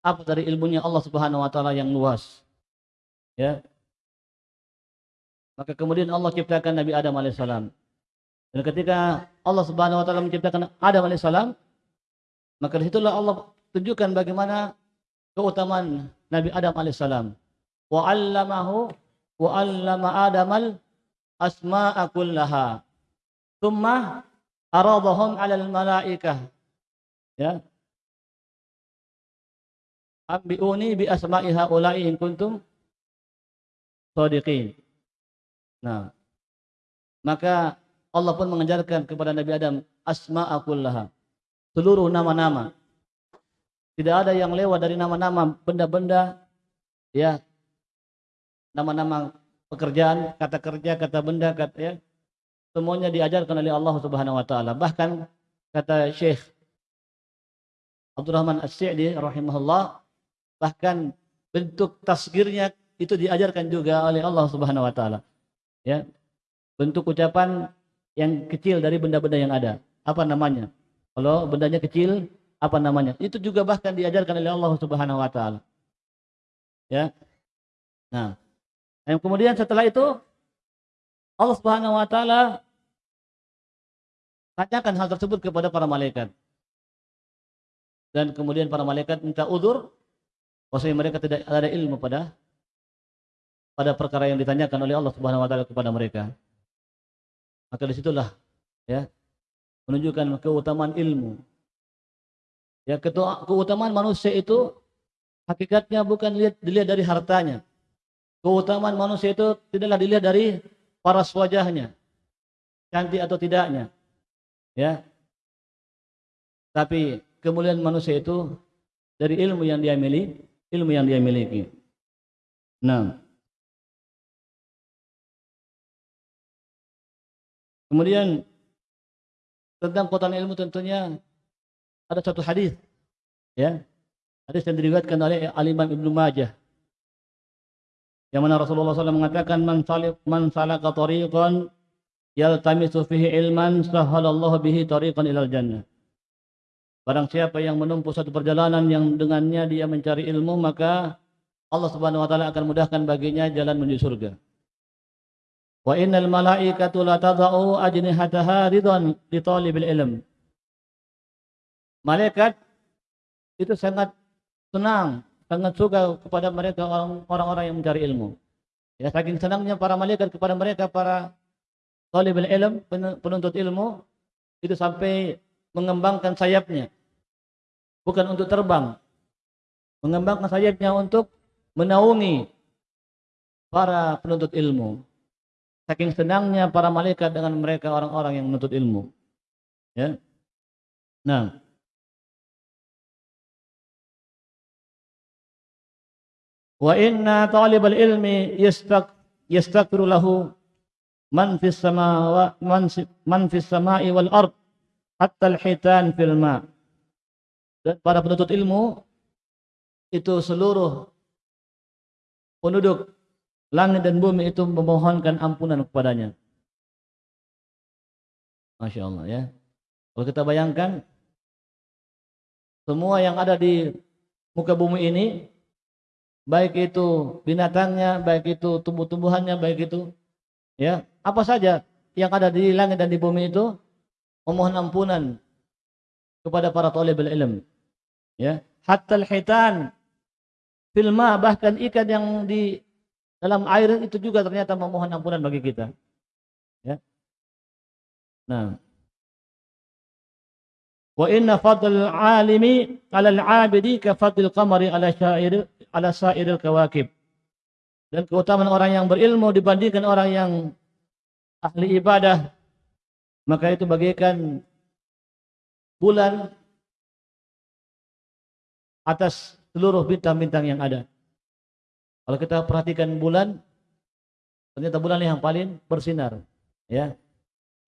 apa dari ilmunya Allah Subhanahu wa taala yang luas. Ya. Maka kemudian Allah ciptakan Nabi Adam alaihissalam. Dan ketika Allah Subhanahu wa taala menciptakan Adam alaihissalam, maka di situlah Allah tunjukkan bagaimana keutamaan Nabi Adam alaihissalam. Wa 'allamahu wa 'allama Adamal asma'a kullaha. Tsumma aradahum 'alal malaikah ya ambiuni bi asma'i haula'i in kuntum shadiqin nah maka Allah pun mengajarkan kepada Nabi Adam asma'a kullaha. Seluruh nama-nama. Tidak ada yang lewat dari nama-nama benda-benda ya. Nama-nama pekerjaan kata kerja kata benda kata ya semuanya diajarkan oleh Allah Subhanahu wa taala. Bahkan kata Syekh Abdurrahman As-Sa'di rahimahullah bahkan bentuk tasgirnya itu diajarkan juga oleh Allah Subhanahu wa taala. Ya. Bentuk ucapan yang kecil dari benda-benda yang ada. Apa namanya? Kalau bendanya kecil, apa namanya? Itu juga bahkan diajarkan oleh Allah Subhanahu wa taala. Ya. Nah, yang kemudian setelah itu Allah Subhanahu wa taala tanyakan hal tersebut kepada para malaikat. Dan kemudian para malaikat minta udur bahwasanya mereka tidak ada ilmu pada pada perkara yang ditanyakan oleh Allah Subhanahu wa taala kepada mereka. Maka di situlah ya menunjukkan keutamaan ilmu. Ya keutamaan manusia itu hakikatnya bukan dilihat, dari hartanya. Keutamaan manusia itu tidaklah dilihat dari paras wajahnya, cantik atau tidaknya. Ya, Tapi kemuliaan manusia itu dari ilmu yang dia miliki, ilmu yang dia miliki. Nah. Kemudian tentang kekuatan ilmu tentunya ada satu hadis ya. Hadis yang diriwayatkan oleh Al-Imam Ibnu Majah. Yang mana Rasulullah SAW mengatakan man salih man salaka tariqan yaltamisu fihi ilman sahhalallahu bihi tariqan ilal jannah. Barang siapa yang menempuh satu perjalanan yang dengannya dia mencari ilmu maka Allah Subhanahu wa taala akan mudahkan baginya jalan menuju surga. Wa innal malaikatu la tadau ajnihataha ridwan li talibil ilm. Malaikat itu sangat senang, sangat suka kepada mereka orang-orang yang mencari ilmu. Ya, saking senangnya para malaikat kepada mereka para talibul ilm, penuntut ilmu itu sampai mengembangkan sayapnya. Bukan untuk terbang. Mengembangkan sayapnya untuk menaungi para penuntut ilmu. Saking senangnya para malaikat dengan mereka orang-orang yang menuntut ilmu. Ya. Nah. Wa inna talibal ilmi yastaq yastaghfiru lahu man fis samawa man, man fis samai wal ard hatta al hitan fil ma. Dan para penuntut ilmu itu seluruh penduduk langit dan bumi itu memohonkan ampunan kepadanya. Masya Allah ya. Kalau kita bayangkan semua yang ada di muka bumi ini baik itu binatangnya, baik itu tumbuh-tumbuhannya, baik itu ya, apa saja yang ada di langit dan di bumi itu memohon ampunan kepada para talibul ilm. Ya, hatta al-hitan filma bahkan ikan yang di dalam air itu juga ternyata memohon ampunan bagi kita. Ya. Nah. Wa inna fadl alimi 'ala al-'abidi ka fadl qamari 'ala syair 'ala sairil kawakib. Dan keutamaan orang yang berilmu dibandingkan orang yang ahli ibadah maka itu bagaikan bulan atas seluruh bintang-bintang yang ada. Kalau kita perhatikan bulan, ternyata bulan yang paling bersinar, ya.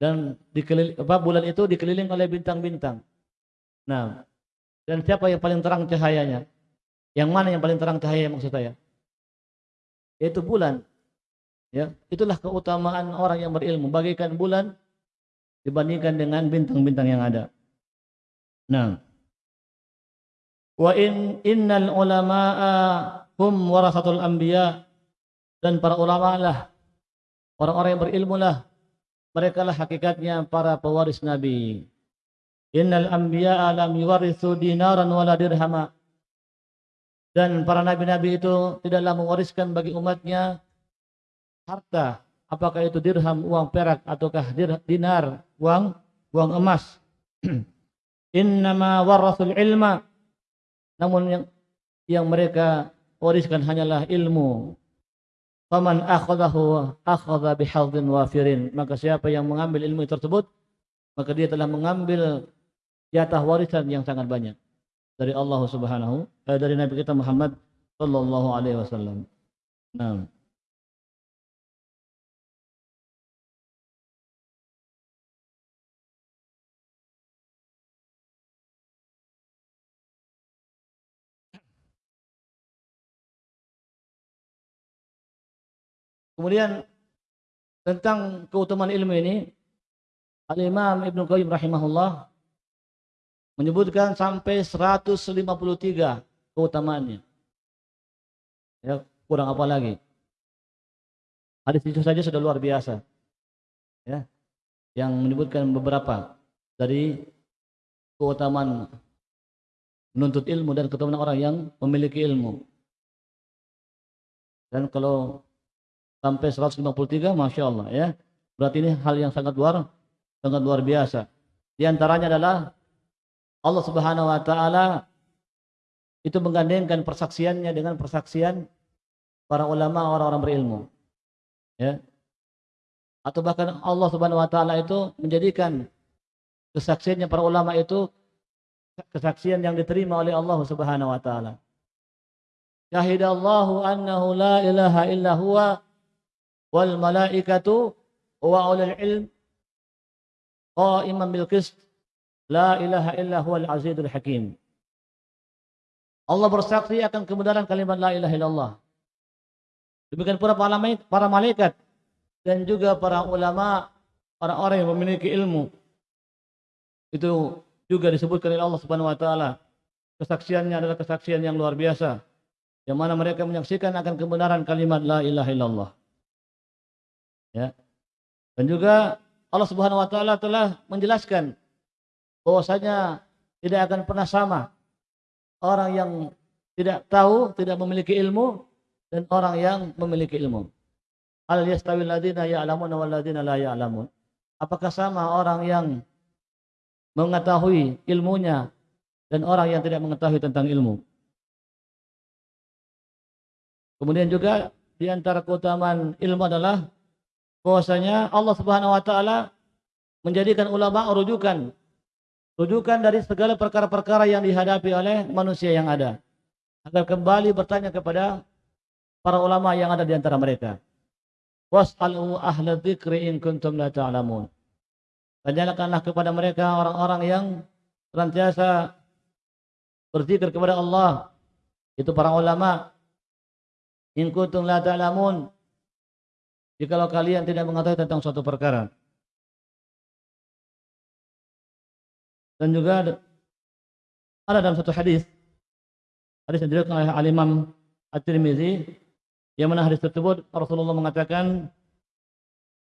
Dan dikeliling, bulan itu dikeliling oleh bintang-bintang. Nah, dan siapa yang paling terang cahayanya? Yang mana yang paling terang cahaya maksud saya? Yaitu bulan. Ya, itulah keutamaan orang yang berilmu, bagaikan bulan dibandingkan dengan bintang-bintang yang ada. Nah, wa in innal ulama'a hum warasatul anbiya dan para ulama lah orang-orang yang berilmu lah mereka lah hakikatnya para pewaris nabi innal anbiya lam yuwarithu dinaran wala dirhama dan para nabi-nabi itu tidaklah mewariskan bagi umatnya harta apakah itu dirham uang perak ataukah dinar uang uang emas innama warasul ilma namun yang yang mereka wariskan hanyalah ilmu. Faman akhadahu akhadha bihadzin wafirin. Maka siapa yang mengambil ilmu tersebut, maka dia telah mengambil jatah warisan yang sangat banyak dari Allah Subhanahu eh, dari Nabi kita Muhammad sallallahu alaihi wasallam. Nah. Kemudian tentang keutamaan ilmu ini Al-Imam Ibnu Qayyim rahimahullah menyebutkan sampai 153 keutamaannya. Ya, kurang apa lagi? Hadis itu saja sudah luar biasa. Ya. Yang menyebutkan beberapa dari keutamaan menuntut ilmu dan keutamaan orang yang memiliki ilmu. Dan kalau sampai 153 Masya Allah ya berarti ini hal yang sangat luar sangat luar biasa di antaranya adalah Allah Subhanahu wa taala itu menggandengkan persaksiannya dengan persaksian para ulama orang-orang berilmu. Ya. Atau bahkan Allah Subhanahu wa taala itu menjadikan kesaksiannya para ulama itu kesaksian yang diterima oleh Allah Subhanahu wa taala. Syahidallahu annahu la ilaha illa huwa wal malaikatu wa ulul ilm qa'iman bil qist la ilaha illa azizul hakim. Allah bersaksi akan kebenaran kalimat la ilaha illallah. Demikian pula para malaikat dan juga para ulama, orang-orang yang memiliki ilmu. Itu juga disebutkan oleh Allah Subhanahu wa taala. Kesaksiannya adalah kesaksian yang luar biasa yang mana mereka menyaksikan akan kebenaran kalimat la ilaha illallah. Ya. Dan juga Allah Subhanahu wa taala telah menjelaskan bahwasanya tidak akan pernah sama orang yang tidak tahu, tidak memiliki ilmu dan orang yang memiliki ilmu. Al yastawil ladina ya'lamun wal ladina la ya'lamun. Apakah sama orang yang mengetahui ilmunya dan orang yang tidak mengetahui tentang ilmu? Kemudian juga di antara keutamaan ilmu adalah bahwasanya Allah Subhanahu wa taala menjadikan ulama rujukan rujukan dari segala perkara-perkara yang dihadapi oleh manusia yang ada agar kembali bertanya kepada para ulama yang ada di antara mereka. Was'alu ahla dzikri in kuntum la ta'lamun. Tanyakanlah kepada mereka orang-orang yang senantiasa berzikir kepada Allah. Itu para ulama In kuntum la ta'lamun. Jikalau kalian tidak mengetahui tentang suatu perkara. Dan juga ada dalam satu hadis hadis yang diriwayatkan oleh Al Imam At-Tirmizi yang mana hadis tersebut Rasulullah mengatakan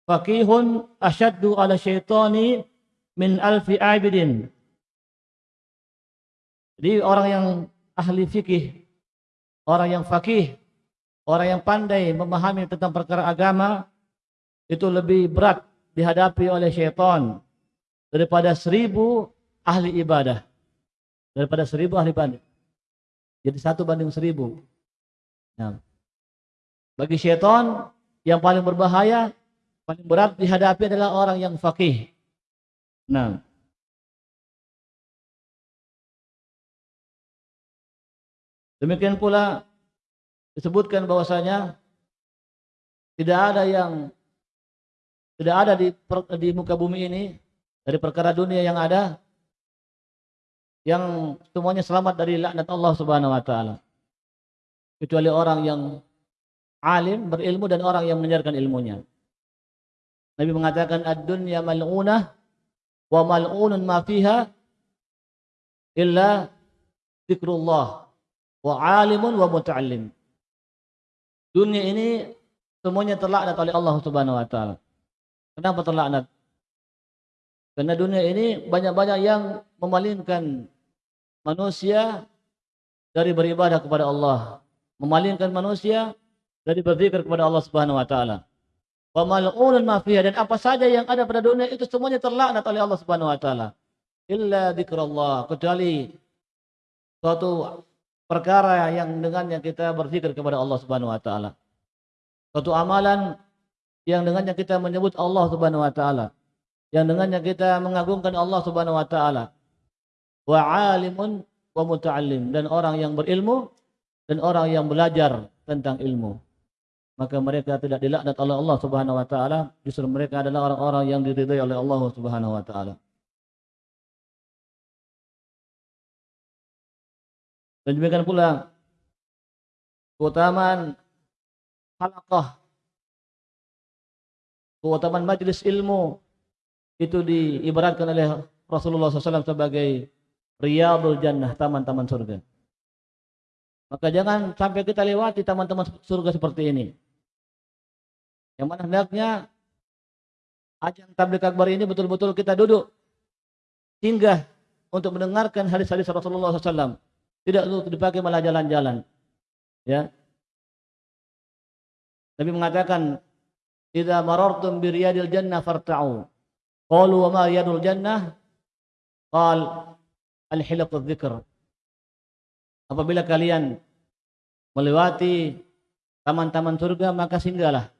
faqihun asyaddu ala syaitani min alfi abidin. Jadi orang yang ahli fikih, orang yang fakih Orang yang pandai memahami tentang perkara agama itu lebih berat dihadapi oleh syaitan daripada seribu ahli ibadah. Daripada seribu ahli ibadah. Jadi satu banding seribu. Nah, bagi syaitan yang paling berbahaya, paling berat dihadapi adalah orang yang fakih. Nah, demikian pula disebutkan bahwasanya tidak ada yang tidak ada di di muka bumi ini dari perkara dunia yang ada yang semuanya selamat dari laknat Allah Subhanahu wa taala. Kecuali orang yang alim, berilmu dan orang yang mengajarkan ilmunya. Nabi mengatakan ad-dunya mal'unah wa mal'unun ma fiha illa zikrullah wa alimun wa muta'allim. Dunia ini semuanya terlaknat oleh Allah Subhanahu wa taala. Kenapa terlaknat? Karena dunia ini banyak-banyak yang memalingkan manusia dari beribadah kepada Allah, memalingkan manusia dari berzikir kepada Allah Subhanahu wa taala. Wa mal'unun ma dan apa saja yang ada pada dunia itu semuanya terlaknat oleh Allah Subhanahu wa taala. Illa dzikrullah, kecuali suatu perkara yang dengannya kita berzikir kepada Allah Subhanahu wa taala. Suatu amalan yang dengannya kita menyebut Allah Subhanahu wa taala. Yang dengannya kita mengagungkan Allah Subhanahu wa taala. Wa alimun wa muta'allim dan orang yang berilmu dan orang yang belajar tentang ilmu. Maka mereka tidak dilaknat oleh Allah Subhanahu wa taala, justru mereka adalah orang-orang yang diridhai oleh Allah Subhanahu wa taala. Dan demikian pula keutamaan halaqah keutamaan majlis ilmu itu diibaratkan oleh Rasulullah SAW sebagai riyadul jannah, taman-taman surga. Maka jangan sampai kita lewati taman-taman surga seperti ini. Yang mana hendaknya ajang tablik akbar ini betul-betul kita duduk singgah untuk mendengarkan hadis-hadis Rasulullah SAW tidak untuk dipakai malah jalan-jalan. Ya. Nabi mengatakan, "Idza marartum bi riyadil jannah farta'u." Qalu wa ma jannah? Qal al-hilaqu dzikr. Apabila kalian melewati taman-taman surga maka singgahlah.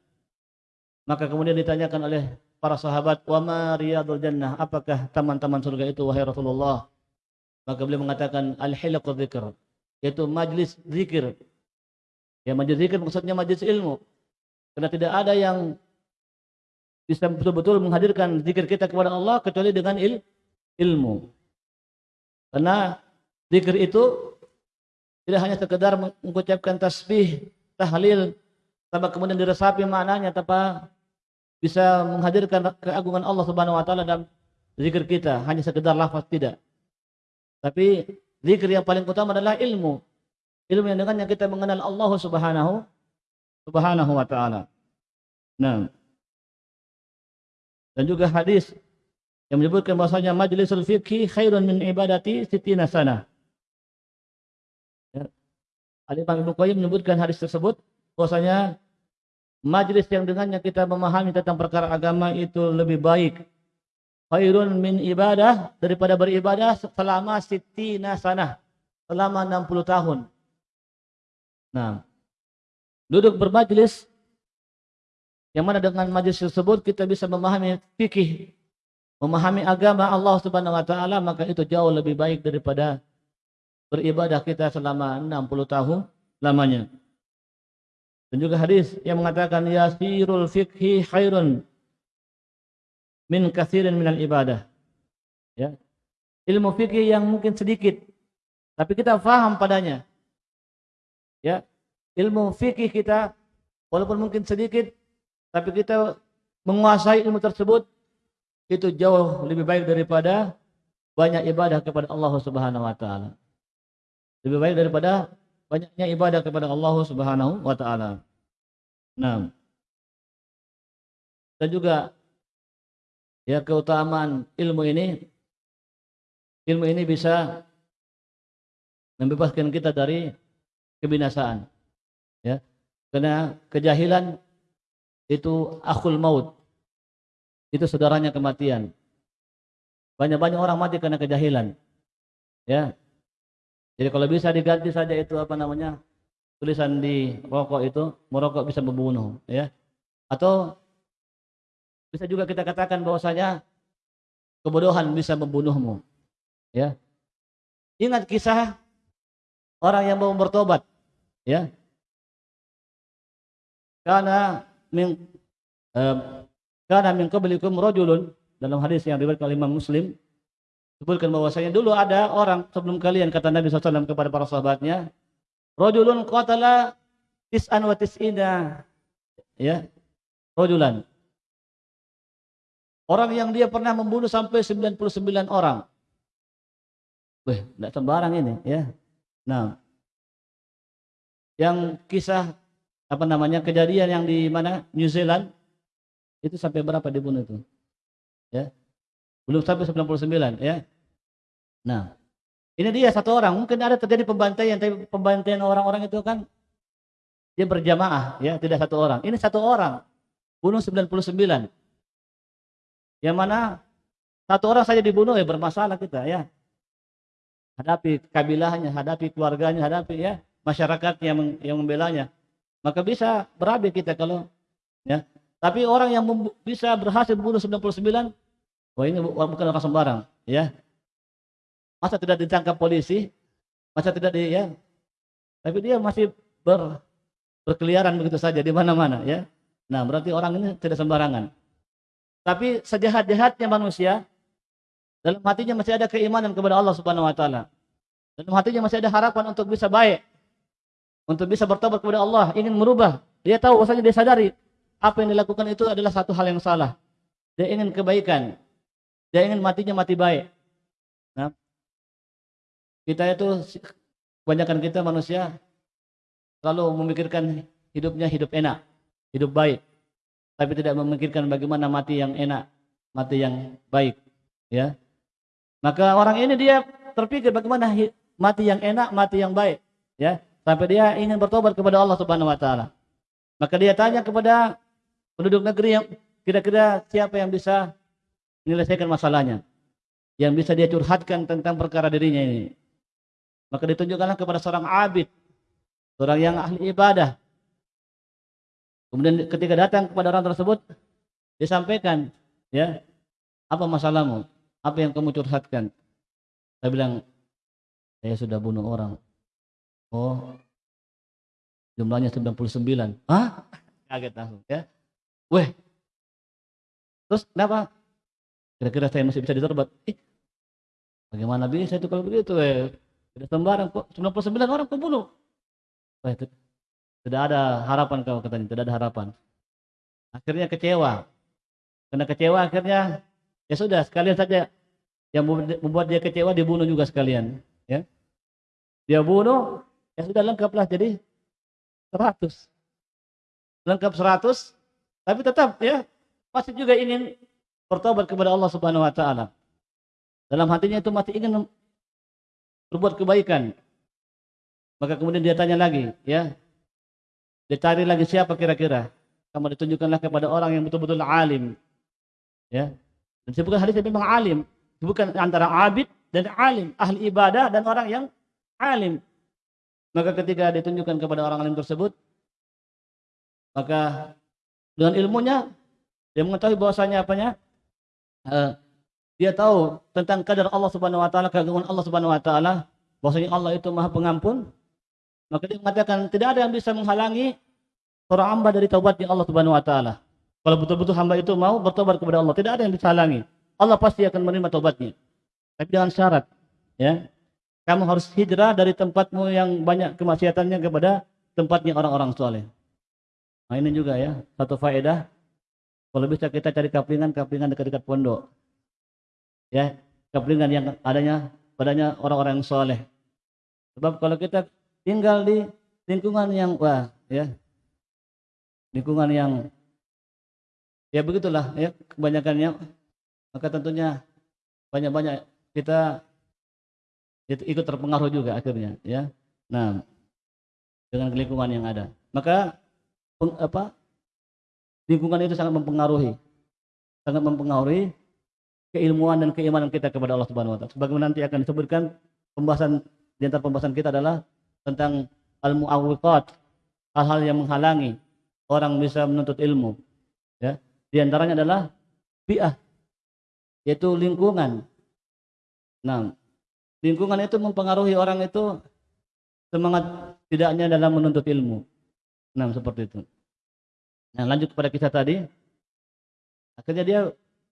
Maka kemudian ditanyakan oleh para sahabat, "Wa ma riyadul jannah?" Apakah taman-taman surga itu wahai Rasulullah? Maka beliau mengatakan al-hilaqu dzikr, yaitu majlis zikir. Ya majlis zikir maksudnya majlis ilmu. Karena tidak ada yang bisa betul-betul menghadirkan zikir kita kepada Allah kecuali dengan il ilmu. Karena zikir itu tidak hanya sekedar mengucapkan tasbih, tahlil, tanpa kemudian diresapi maknanya tanpa bisa menghadirkan keagungan Allah Subhanahu wa taala dalam zikir kita, hanya sekedar lafaz tidak. Tapi zikir yang paling utama adalah ilmu. Ilmu yang dengannya kita mengenal Allah Subhanahu Subhanahu wa taala. Nah. Dan juga hadis yang menyebutkan bahwasanya majlisul fikhi khairun min ibadati sitina sana. Ya. Al-Imam Ibnu Qayyim menyebutkan hadis tersebut bahwasanya majlis yang dengannya kita memahami tentang perkara agama itu lebih baik khairun min ibadah daripada beribadah selama sitina sana selama 60 tahun. Nah, duduk bermajlis yang mana dengan majlis tersebut kita bisa memahami fikih, memahami agama Allah Subhanahu wa taala, maka itu jauh lebih baik daripada beribadah kita selama 60 tahun lamanya. Dan juga hadis yang mengatakan yasirul fikhi khairun min kathirin minal ibadah. Ya. Ilmu fikih yang mungkin sedikit tapi kita faham padanya. Ya. Ilmu fikih kita walaupun mungkin sedikit tapi kita menguasai ilmu tersebut itu jauh lebih baik daripada banyak ibadah kepada Allah Subhanahu wa taala. Lebih baik daripada banyaknya ibadah kepada Allah Subhanahu wa taala. Nah. Dan juga ya keutamaan ilmu ini ilmu ini bisa membebaskan kita dari kebinasaan ya karena kejahilan itu akhul maut itu saudaranya kematian banyak-banyak orang mati karena kejahilan ya jadi kalau bisa diganti saja itu apa namanya tulisan di rokok itu merokok bisa membunuh ya atau bisa juga kita katakan bahwasanya kebodohan bisa membunuhmu. Ya. Ingat kisah orang yang mau bertobat, ya. Karena min eh, karena min qablikum rajulun. Dalam hadis yang diriwayatkan oleh Imam Muslim sebutkan bahwasanya dulu ada orang sebelum kalian kata Nabi SAW kepada para sahabatnya rajulun qatala tis'an wa tis'ina. Ya rajulan. Orang yang dia pernah membunuh sampai 99 orang. Wih, tidak sembarang ini ya. Nah, yang kisah apa namanya kejadian yang di mana? New Zealand itu sampai berapa dibunuh itu? Ya. Belum sampai 99 ya. Nah, ini dia satu orang. Mungkin ada terjadi pembantaian, tapi pembantaian orang-orang itu kan dia berjamaah ya, tidak satu orang. Ini satu orang bunuh 99. Yang mana satu orang saja dibunuh ya bermasalah kita ya. Hadapi kabilahnya, hadapi keluarganya, hadapi ya masyarakat yang yang membelanya. Maka bisa berabe kita kalau ya. Tapi orang yang bisa berhasil membunuh 99, wah ini bukan orang sembarang, ya. Masa tidak ditangkap polisi? Masa tidak di ya? Tapi dia masih ber, berkeliaran begitu saja di mana-mana, ya. Nah, berarti orang ini tidak sembarangan. Tapi sejahat-jahatnya manusia, dalam hatinya masih ada keimanan kepada Allah Subhanahu wa taala. Dalam hatinya masih ada harapan untuk bisa baik. Untuk bisa bertobat kepada Allah, ingin merubah. Dia tahu bahwasanya dia sadari apa yang dilakukan itu adalah satu hal yang salah. Dia ingin kebaikan. Dia ingin matinya mati baik. Nah, kita itu kebanyakan kita manusia selalu memikirkan hidupnya hidup enak, hidup baik tapi tidak memikirkan bagaimana mati yang enak, mati yang baik, ya. Maka orang ini dia terpikir bagaimana mati yang enak, mati yang baik, ya. Sampai dia ingin bertobat kepada Allah Subhanahu wa taala. Maka dia tanya kepada penduduk negeri yang kira-kira siapa yang bisa menyelesaikan masalahnya. Yang bisa dia curhatkan tentang perkara dirinya ini. Maka ditunjukkanlah kepada seorang abid, seorang yang ahli ibadah, Kemudian ketika datang kepada orang tersebut, disampaikan, ya, apa masalahmu? Apa yang kamu curhatkan? Saya bilang, saya sudah bunuh orang. Oh, jumlahnya 99. Hah? Kaget langsung ya. Weh. Terus kenapa? Kira-kira saya masih bisa ditobat. Eh, bagaimana bisa itu kalau begitu? Eh, tidak sembarang kok 99 orang kau bunuh. Itu, tidak ada harapan kau katanya, tidak ada harapan. Akhirnya kecewa. Karena kecewa akhirnya ya sudah sekalian saja yang membuat dia kecewa dibunuh juga sekalian, ya. Dia bunuh, ya sudah lengkaplah jadi 100. Lengkap 100, tapi tetap ya masih juga ingin bertobat kepada Allah Subhanahu wa taala. Dalam hatinya itu masih ingin berbuat kebaikan. Maka kemudian dia tanya lagi, ya. Dia cari lagi siapa kira-kira. Kamu ditunjukkanlah kepada orang yang betul-betul alim. Ya. Dan sebutkan hadis memang alim, bukan antara abid dan alim, ahli ibadah dan orang yang alim. Maka ketika ditunjukkan kepada orang alim tersebut, maka dengan ilmunya dia mengetahui bahwasanya apanya? Uh, dia tahu tentang kadar Allah Subhanahu wa taala, keagungan Allah Subhanahu wa taala, bahwasanya Allah itu Maha Pengampun. Maka dia mengatakan tidak ada yang bisa menghalangi seorang hamba dari taubatnya Allah Subhanahu wa taala. Kalau betul-betul hamba itu mau bertobat kepada Allah, tidak ada yang bisa halangi. Allah pasti akan menerima taubatnya. Tapi dengan syarat, ya. Kamu harus hijrah dari tempatmu yang banyak kemaksiatannya kepada tempatnya orang-orang soleh. Nah ini juga ya, satu faedah. Kalau bisa kita cari kaplingan-kaplingan dekat-dekat pondok. Ya, kaplingan yang adanya padanya orang-orang yang soleh. Sebab kalau kita tinggal di lingkungan yang wah, ya, lingkungan yang ya begitulah ya kebanyakannya maka tentunya banyak-banyak kita ikut terpengaruh juga akhirnya ya nah dengan lingkungan yang ada maka apa lingkungan itu sangat mempengaruhi sangat mempengaruhi keilmuan dan keimanan kita kepada Allah Subhanahu wa taala. Sebagaimana nanti akan disebutkan pembahasan di antara pembahasan kita adalah tentang al-mu'awwiqat, hal-hal yang menghalangi orang bisa menuntut ilmu. Ya. Di antaranya adalah bi'ah, yaitu lingkungan. Nah, lingkungan itu mempengaruhi orang itu semangat tidaknya dalam menuntut ilmu. Nah, seperti itu. Nah, lanjut kepada kisah tadi. Akhirnya dia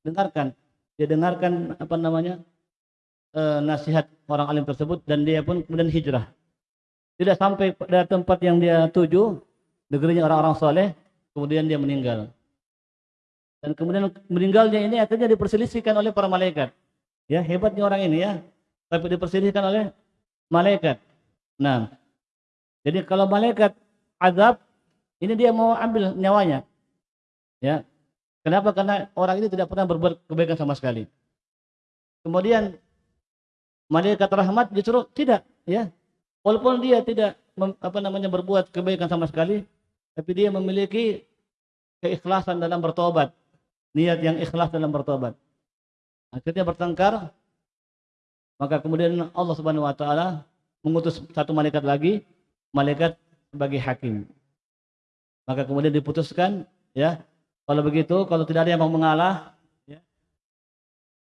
dengarkan, dia dengarkan apa namanya e, nasihat orang alim tersebut dan dia pun kemudian hijrah. Tidak sampai pada tempat yang dia tuju, negerinya orang-orang soleh, kemudian dia meninggal. Dan kemudian meninggalnya ini akhirnya diperselisihkan oleh para malaikat. Ya, hebatnya orang ini ya. Tapi diperselisihkan oleh malaikat. Nah, jadi kalau malaikat azab ini dia mau ambil nyawanya. Ya. Kenapa? Karena orang ini tidak pernah berbuat kebaikan sama sekali. Kemudian malaikat rahmat justru tidak, ya. Walaupun dia tidak apa namanya berbuat kebaikan sama sekali, tapi dia memiliki keikhlasan dalam bertobat, niat yang ikhlas dalam bertobat. Akhirnya bertengkar, maka kemudian Allah Subhanahu wa taala mengutus satu malaikat lagi, malaikat sebagai hakim. Maka kemudian diputuskan, ya, kalau begitu, kalau tidak ada yang mau mengalah, ya,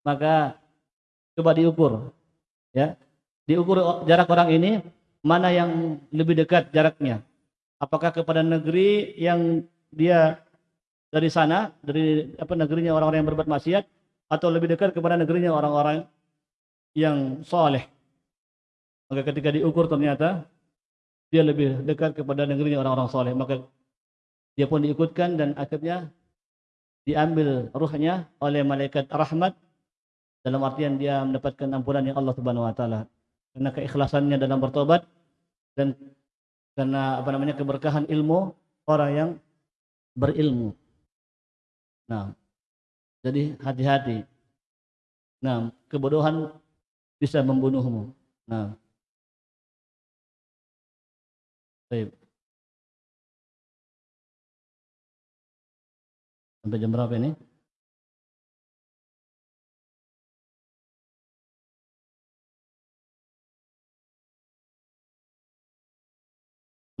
maka coba diukur, ya, diukur jarak orang ini mana yang lebih dekat jaraknya. Apakah kepada negeri yang dia dari sana, dari apa negerinya orang-orang yang berbuat maksiat, atau lebih dekat kepada negerinya orang-orang yang soleh. Maka ketika diukur ternyata dia lebih dekat kepada negerinya orang-orang soleh. Maka dia pun diikutkan dan akhirnya diambil ruhnya oleh malaikat rahmat dalam artian dia mendapatkan ampunan yang Allah Subhanahu wa taala karena keikhlasannya dalam bertobat dan karena apa namanya keberkahan ilmu orang yang berilmu. Nah, jadi hati-hati. Nah, kebodohan bisa membunuhmu. Nah, baik. Sampai jam berapa ini?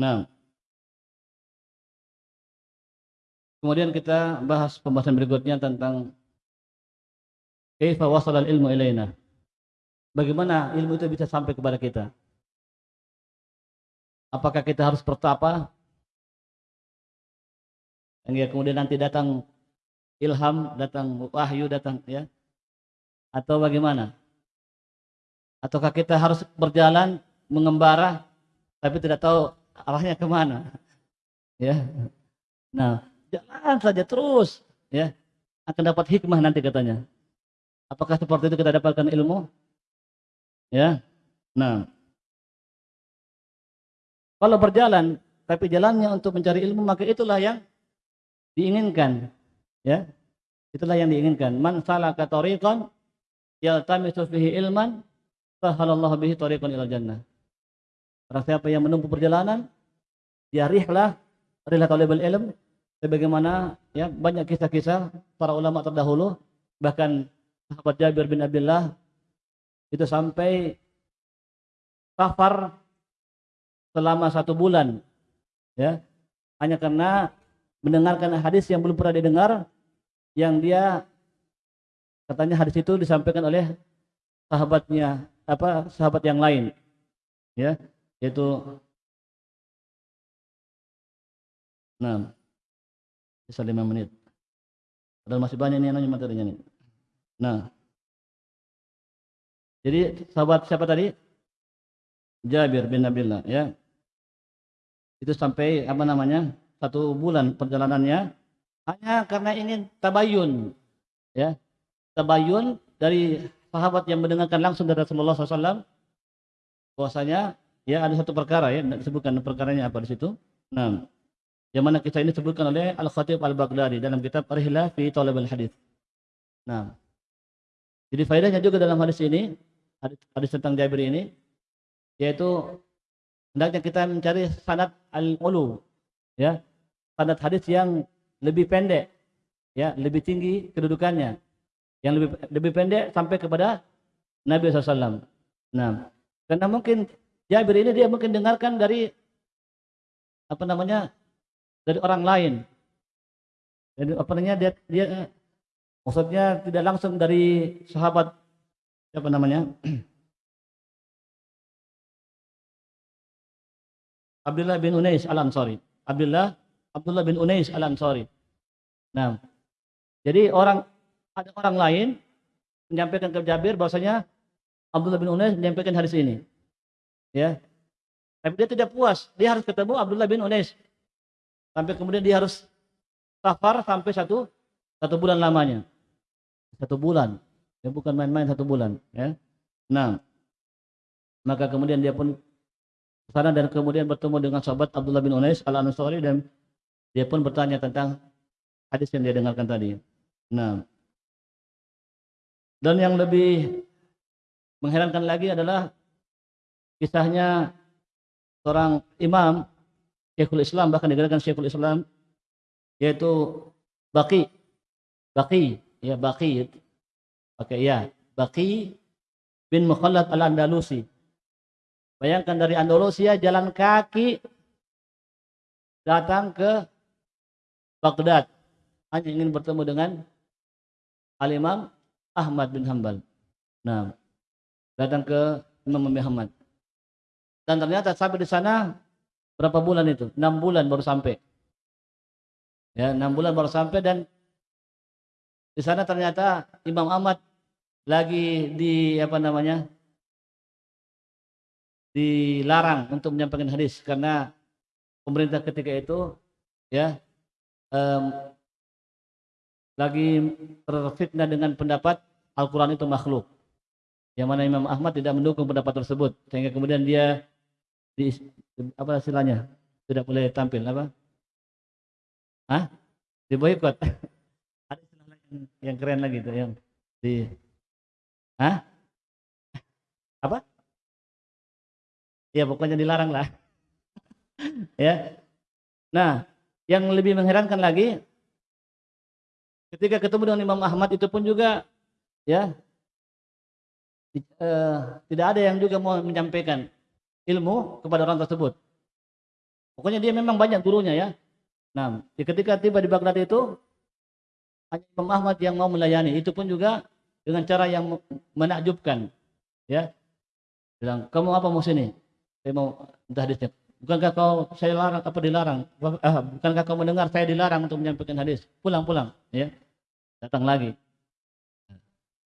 Nah, kemudian kita bahas pembahasan berikutnya tentang kaifa ilmu ilaina. bagaimana ilmu itu bisa sampai kepada kita? Apakah kita harus bertapa? Hingga kemudian nanti datang ilham, datang wahyu, datang ya. Atau bagaimana? Ataukah kita harus berjalan mengembara tapi tidak tahu arahnya ke mana? Ya. Nah, jalan saja terus ya akan dapat hikmah nanti katanya. Apakah seperti itu kita dapatkan ilmu? Ya. Nah, kalau berjalan, tapi jalannya untuk mencari ilmu, maka itulah yang diinginkan. Ya, itulah yang diinginkan. Man salaka tariqan yaltamisu fihi ilman, sahalallahu bihi tariqan ila jannah. Orang siapa yang menempuh perjalanan, dia rihlah, rihlah talibul ilm, sebagaimana ya banyak kisah-kisah para ulama terdahulu, bahkan sahabat Jabir bin Abdullah itu sampai safar selama satu bulan ya hanya karena mendengarkan hadis yang belum pernah didengar yang dia katanya hadis itu disampaikan oleh sahabatnya apa sahabat yang lain ya yaitu nah bisa lima menit. Padahal masih banyak nih materinya nih. Nah jadi sahabat siapa tadi? Jabir bin Abdullah ya. Itu sampai apa namanya satu bulan perjalanannya hanya karena ini tabayun ya. Tabayun dari sahabat yang mendengarkan langsung dari Rasulullah SAW bahwasanya ya ada satu perkara ya disebutkan perkaranya apa di situ. Nah yang mana kisah ini disebutkan oleh Al Khatib Al Baghdadi dalam kitab Rihlah fi Talab Al Hadis nah jadi faedahnya juga dalam hadis ini hadis, hadis tentang Jabir ini yaitu hendaknya kita mencari sanad al-ulu ya sanad hadis yang lebih pendek ya lebih tinggi kedudukannya yang lebih lebih pendek sampai kepada Nabi SAW nah karena mungkin Jabir ini dia mungkin dengarkan dari apa namanya dari orang lain jadi apa namanya dia dia maksudnya tidak langsung dari sahabat apa namanya Abdullah bin Unais Al-Ansari. Abdullah Abdullah bin Unais Al-Ansari. Nah, jadi orang ada orang lain menyampaikan ke Jabir bahwasanya Abdullah bin Unais menyampaikan hadis ini. Ya. Tapi dia tidak puas, dia harus ketemu Abdullah bin Unais. Sampai kemudian dia harus safar sampai satu satu bulan lamanya. Satu bulan. Ya bukan main-main satu bulan, ya. Nah, maka kemudian dia pun sana dan kemudian bertemu dengan sahabat Abdullah bin Unais al Ansari dan dia pun bertanya tentang hadis yang dia dengarkan tadi. Nah, dan yang lebih mengherankan lagi adalah kisahnya seorang imam Syekhul Islam bahkan dikatakan Syekhul Islam yaitu Baki Baki ya Baki oke ya. Baki bin Mukhallad al-Andalusi Bayangkan dari Andalusia jalan kaki datang ke Baghdad. Hanya ingin bertemu dengan Al-Imam Ahmad bin Hambal. Nah, datang ke Imam Muhammad. Dan ternyata sampai di sana berapa bulan itu? Enam bulan baru sampai. Ya, enam bulan baru sampai dan di sana ternyata Imam Ahmad lagi di apa namanya dilarang untuk menyampaikan hadis karena pemerintah ketika itu ya um, lagi terfitnah dengan pendapat Al-Quran itu makhluk yang mana Imam Ahmad tidak mendukung pendapat tersebut sehingga kemudian dia di apa istilahnya tidak boleh tampil apa Hah? di boykot ada yang, keren lagi itu yang di Hah? apa ya pokoknya dilarang lah. Ya. Nah yang lebih mengherankan lagi ketika ketemu dengan Imam Ahmad itu pun juga ya eh, tidak ada yang juga mau menyampaikan ilmu kepada orang tersebut. Pokoknya dia memang banyak gurunya ya. Nah ketika tiba di Baghdad itu hanya Imam Ahmad yang mau melayani. Itu pun juga dengan cara yang menakjubkan ya. Bilang kamu apa mau sini saya mau entah hadisnya bukankah kau saya larang apa dilarang? Ah, bukankah kau mendengar saya dilarang untuk menyampaikan hadis? Pulang pulang ya. Datang lagi.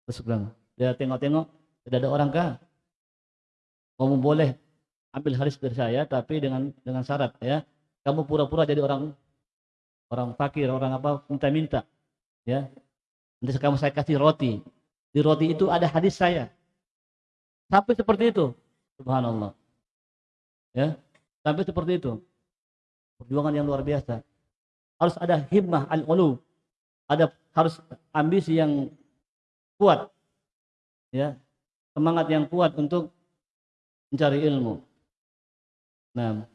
Terus bilang dia tengok-tengok tidak ada orang kah? Kamu boleh ambil hadis dari saya tapi dengan dengan syarat ya. Kamu pura-pura jadi orang orang fakir orang apa minta-minta ya. Nanti kamu saya kasih roti. Di roti itu ada hadis saya. Sampai seperti itu. Subhanallah ya sampai seperti itu. Perjuangan yang luar biasa. Harus ada himmah al-ulu. Ada harus ambisi yang kuat. Ya semangat yang kuat untuk mencari ilmu. Nah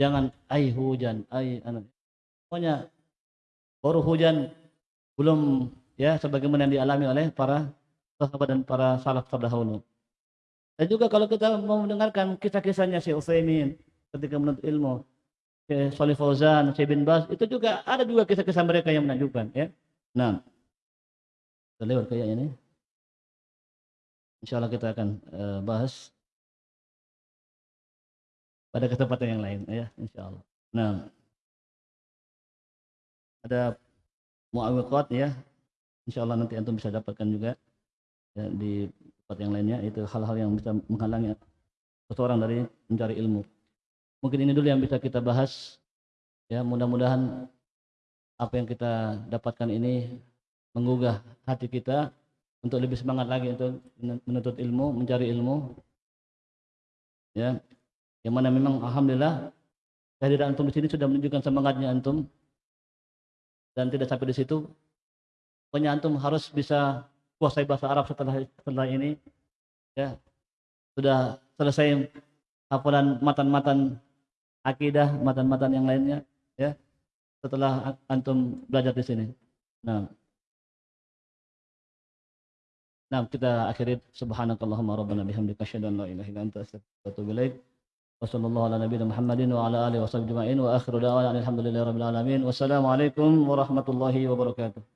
jangan ai hujan ai anu. Pokoknya baru hujan belum ya sebagaimana yang dialami oleh para sahabat dan para salaf terdahulu dan juga kalau kita mau mendengarkan kisah-kisahnya Syekh Utsaimin ketika menuntut ilmu Syekh Shalih Fauzan, Syekh bin Bas itu juga ada juga kisah-kisah mereka yang menakjubkan ya. Nah, kita lewat kayak ini. Insya Allah kita akan uh, bahas pada kesempatan yang lain ya, insya Allah. Nah, ada muawiqat ya, insya Allah nanti antum bisa dapatkan juga ya, di tempat yang lainnya itu hal-hal yang bisa menghalangi seseorang dari mencari ilmu. Mungkin ini dulu yang bisa kita bahas. Ya, mudah-mudahan apa yang kita dapatkan ini menggugah hati kita untuk lebih semangat lagi untuk menuntut ilmu, mencari ilmu. Ya. Yang mana memang alhamdulillah kehadiran antum di sini sudah menunjukkan semangatnya antum dan tidak sampai di situ. Pokoknya harus bisa kuasai bahasa Arab setelah setelah ini ya sudah selesai hafalan matan-matan akidah, matan-matan yang lainnya ya setelah antum belajar di sini. Nah, Nah, kita akhiri subhanakallahumma rabbana bihamdika asyhadu an la ilaha illa anta astaghfiruka wa atubu ala nabiyyina Muhammadin wa ala alihi wa sahbihi wa akhiru da'wana alhamdulillahi rabbil alamin. Wassalamu alaikum warahmatullahi wabarakatuh.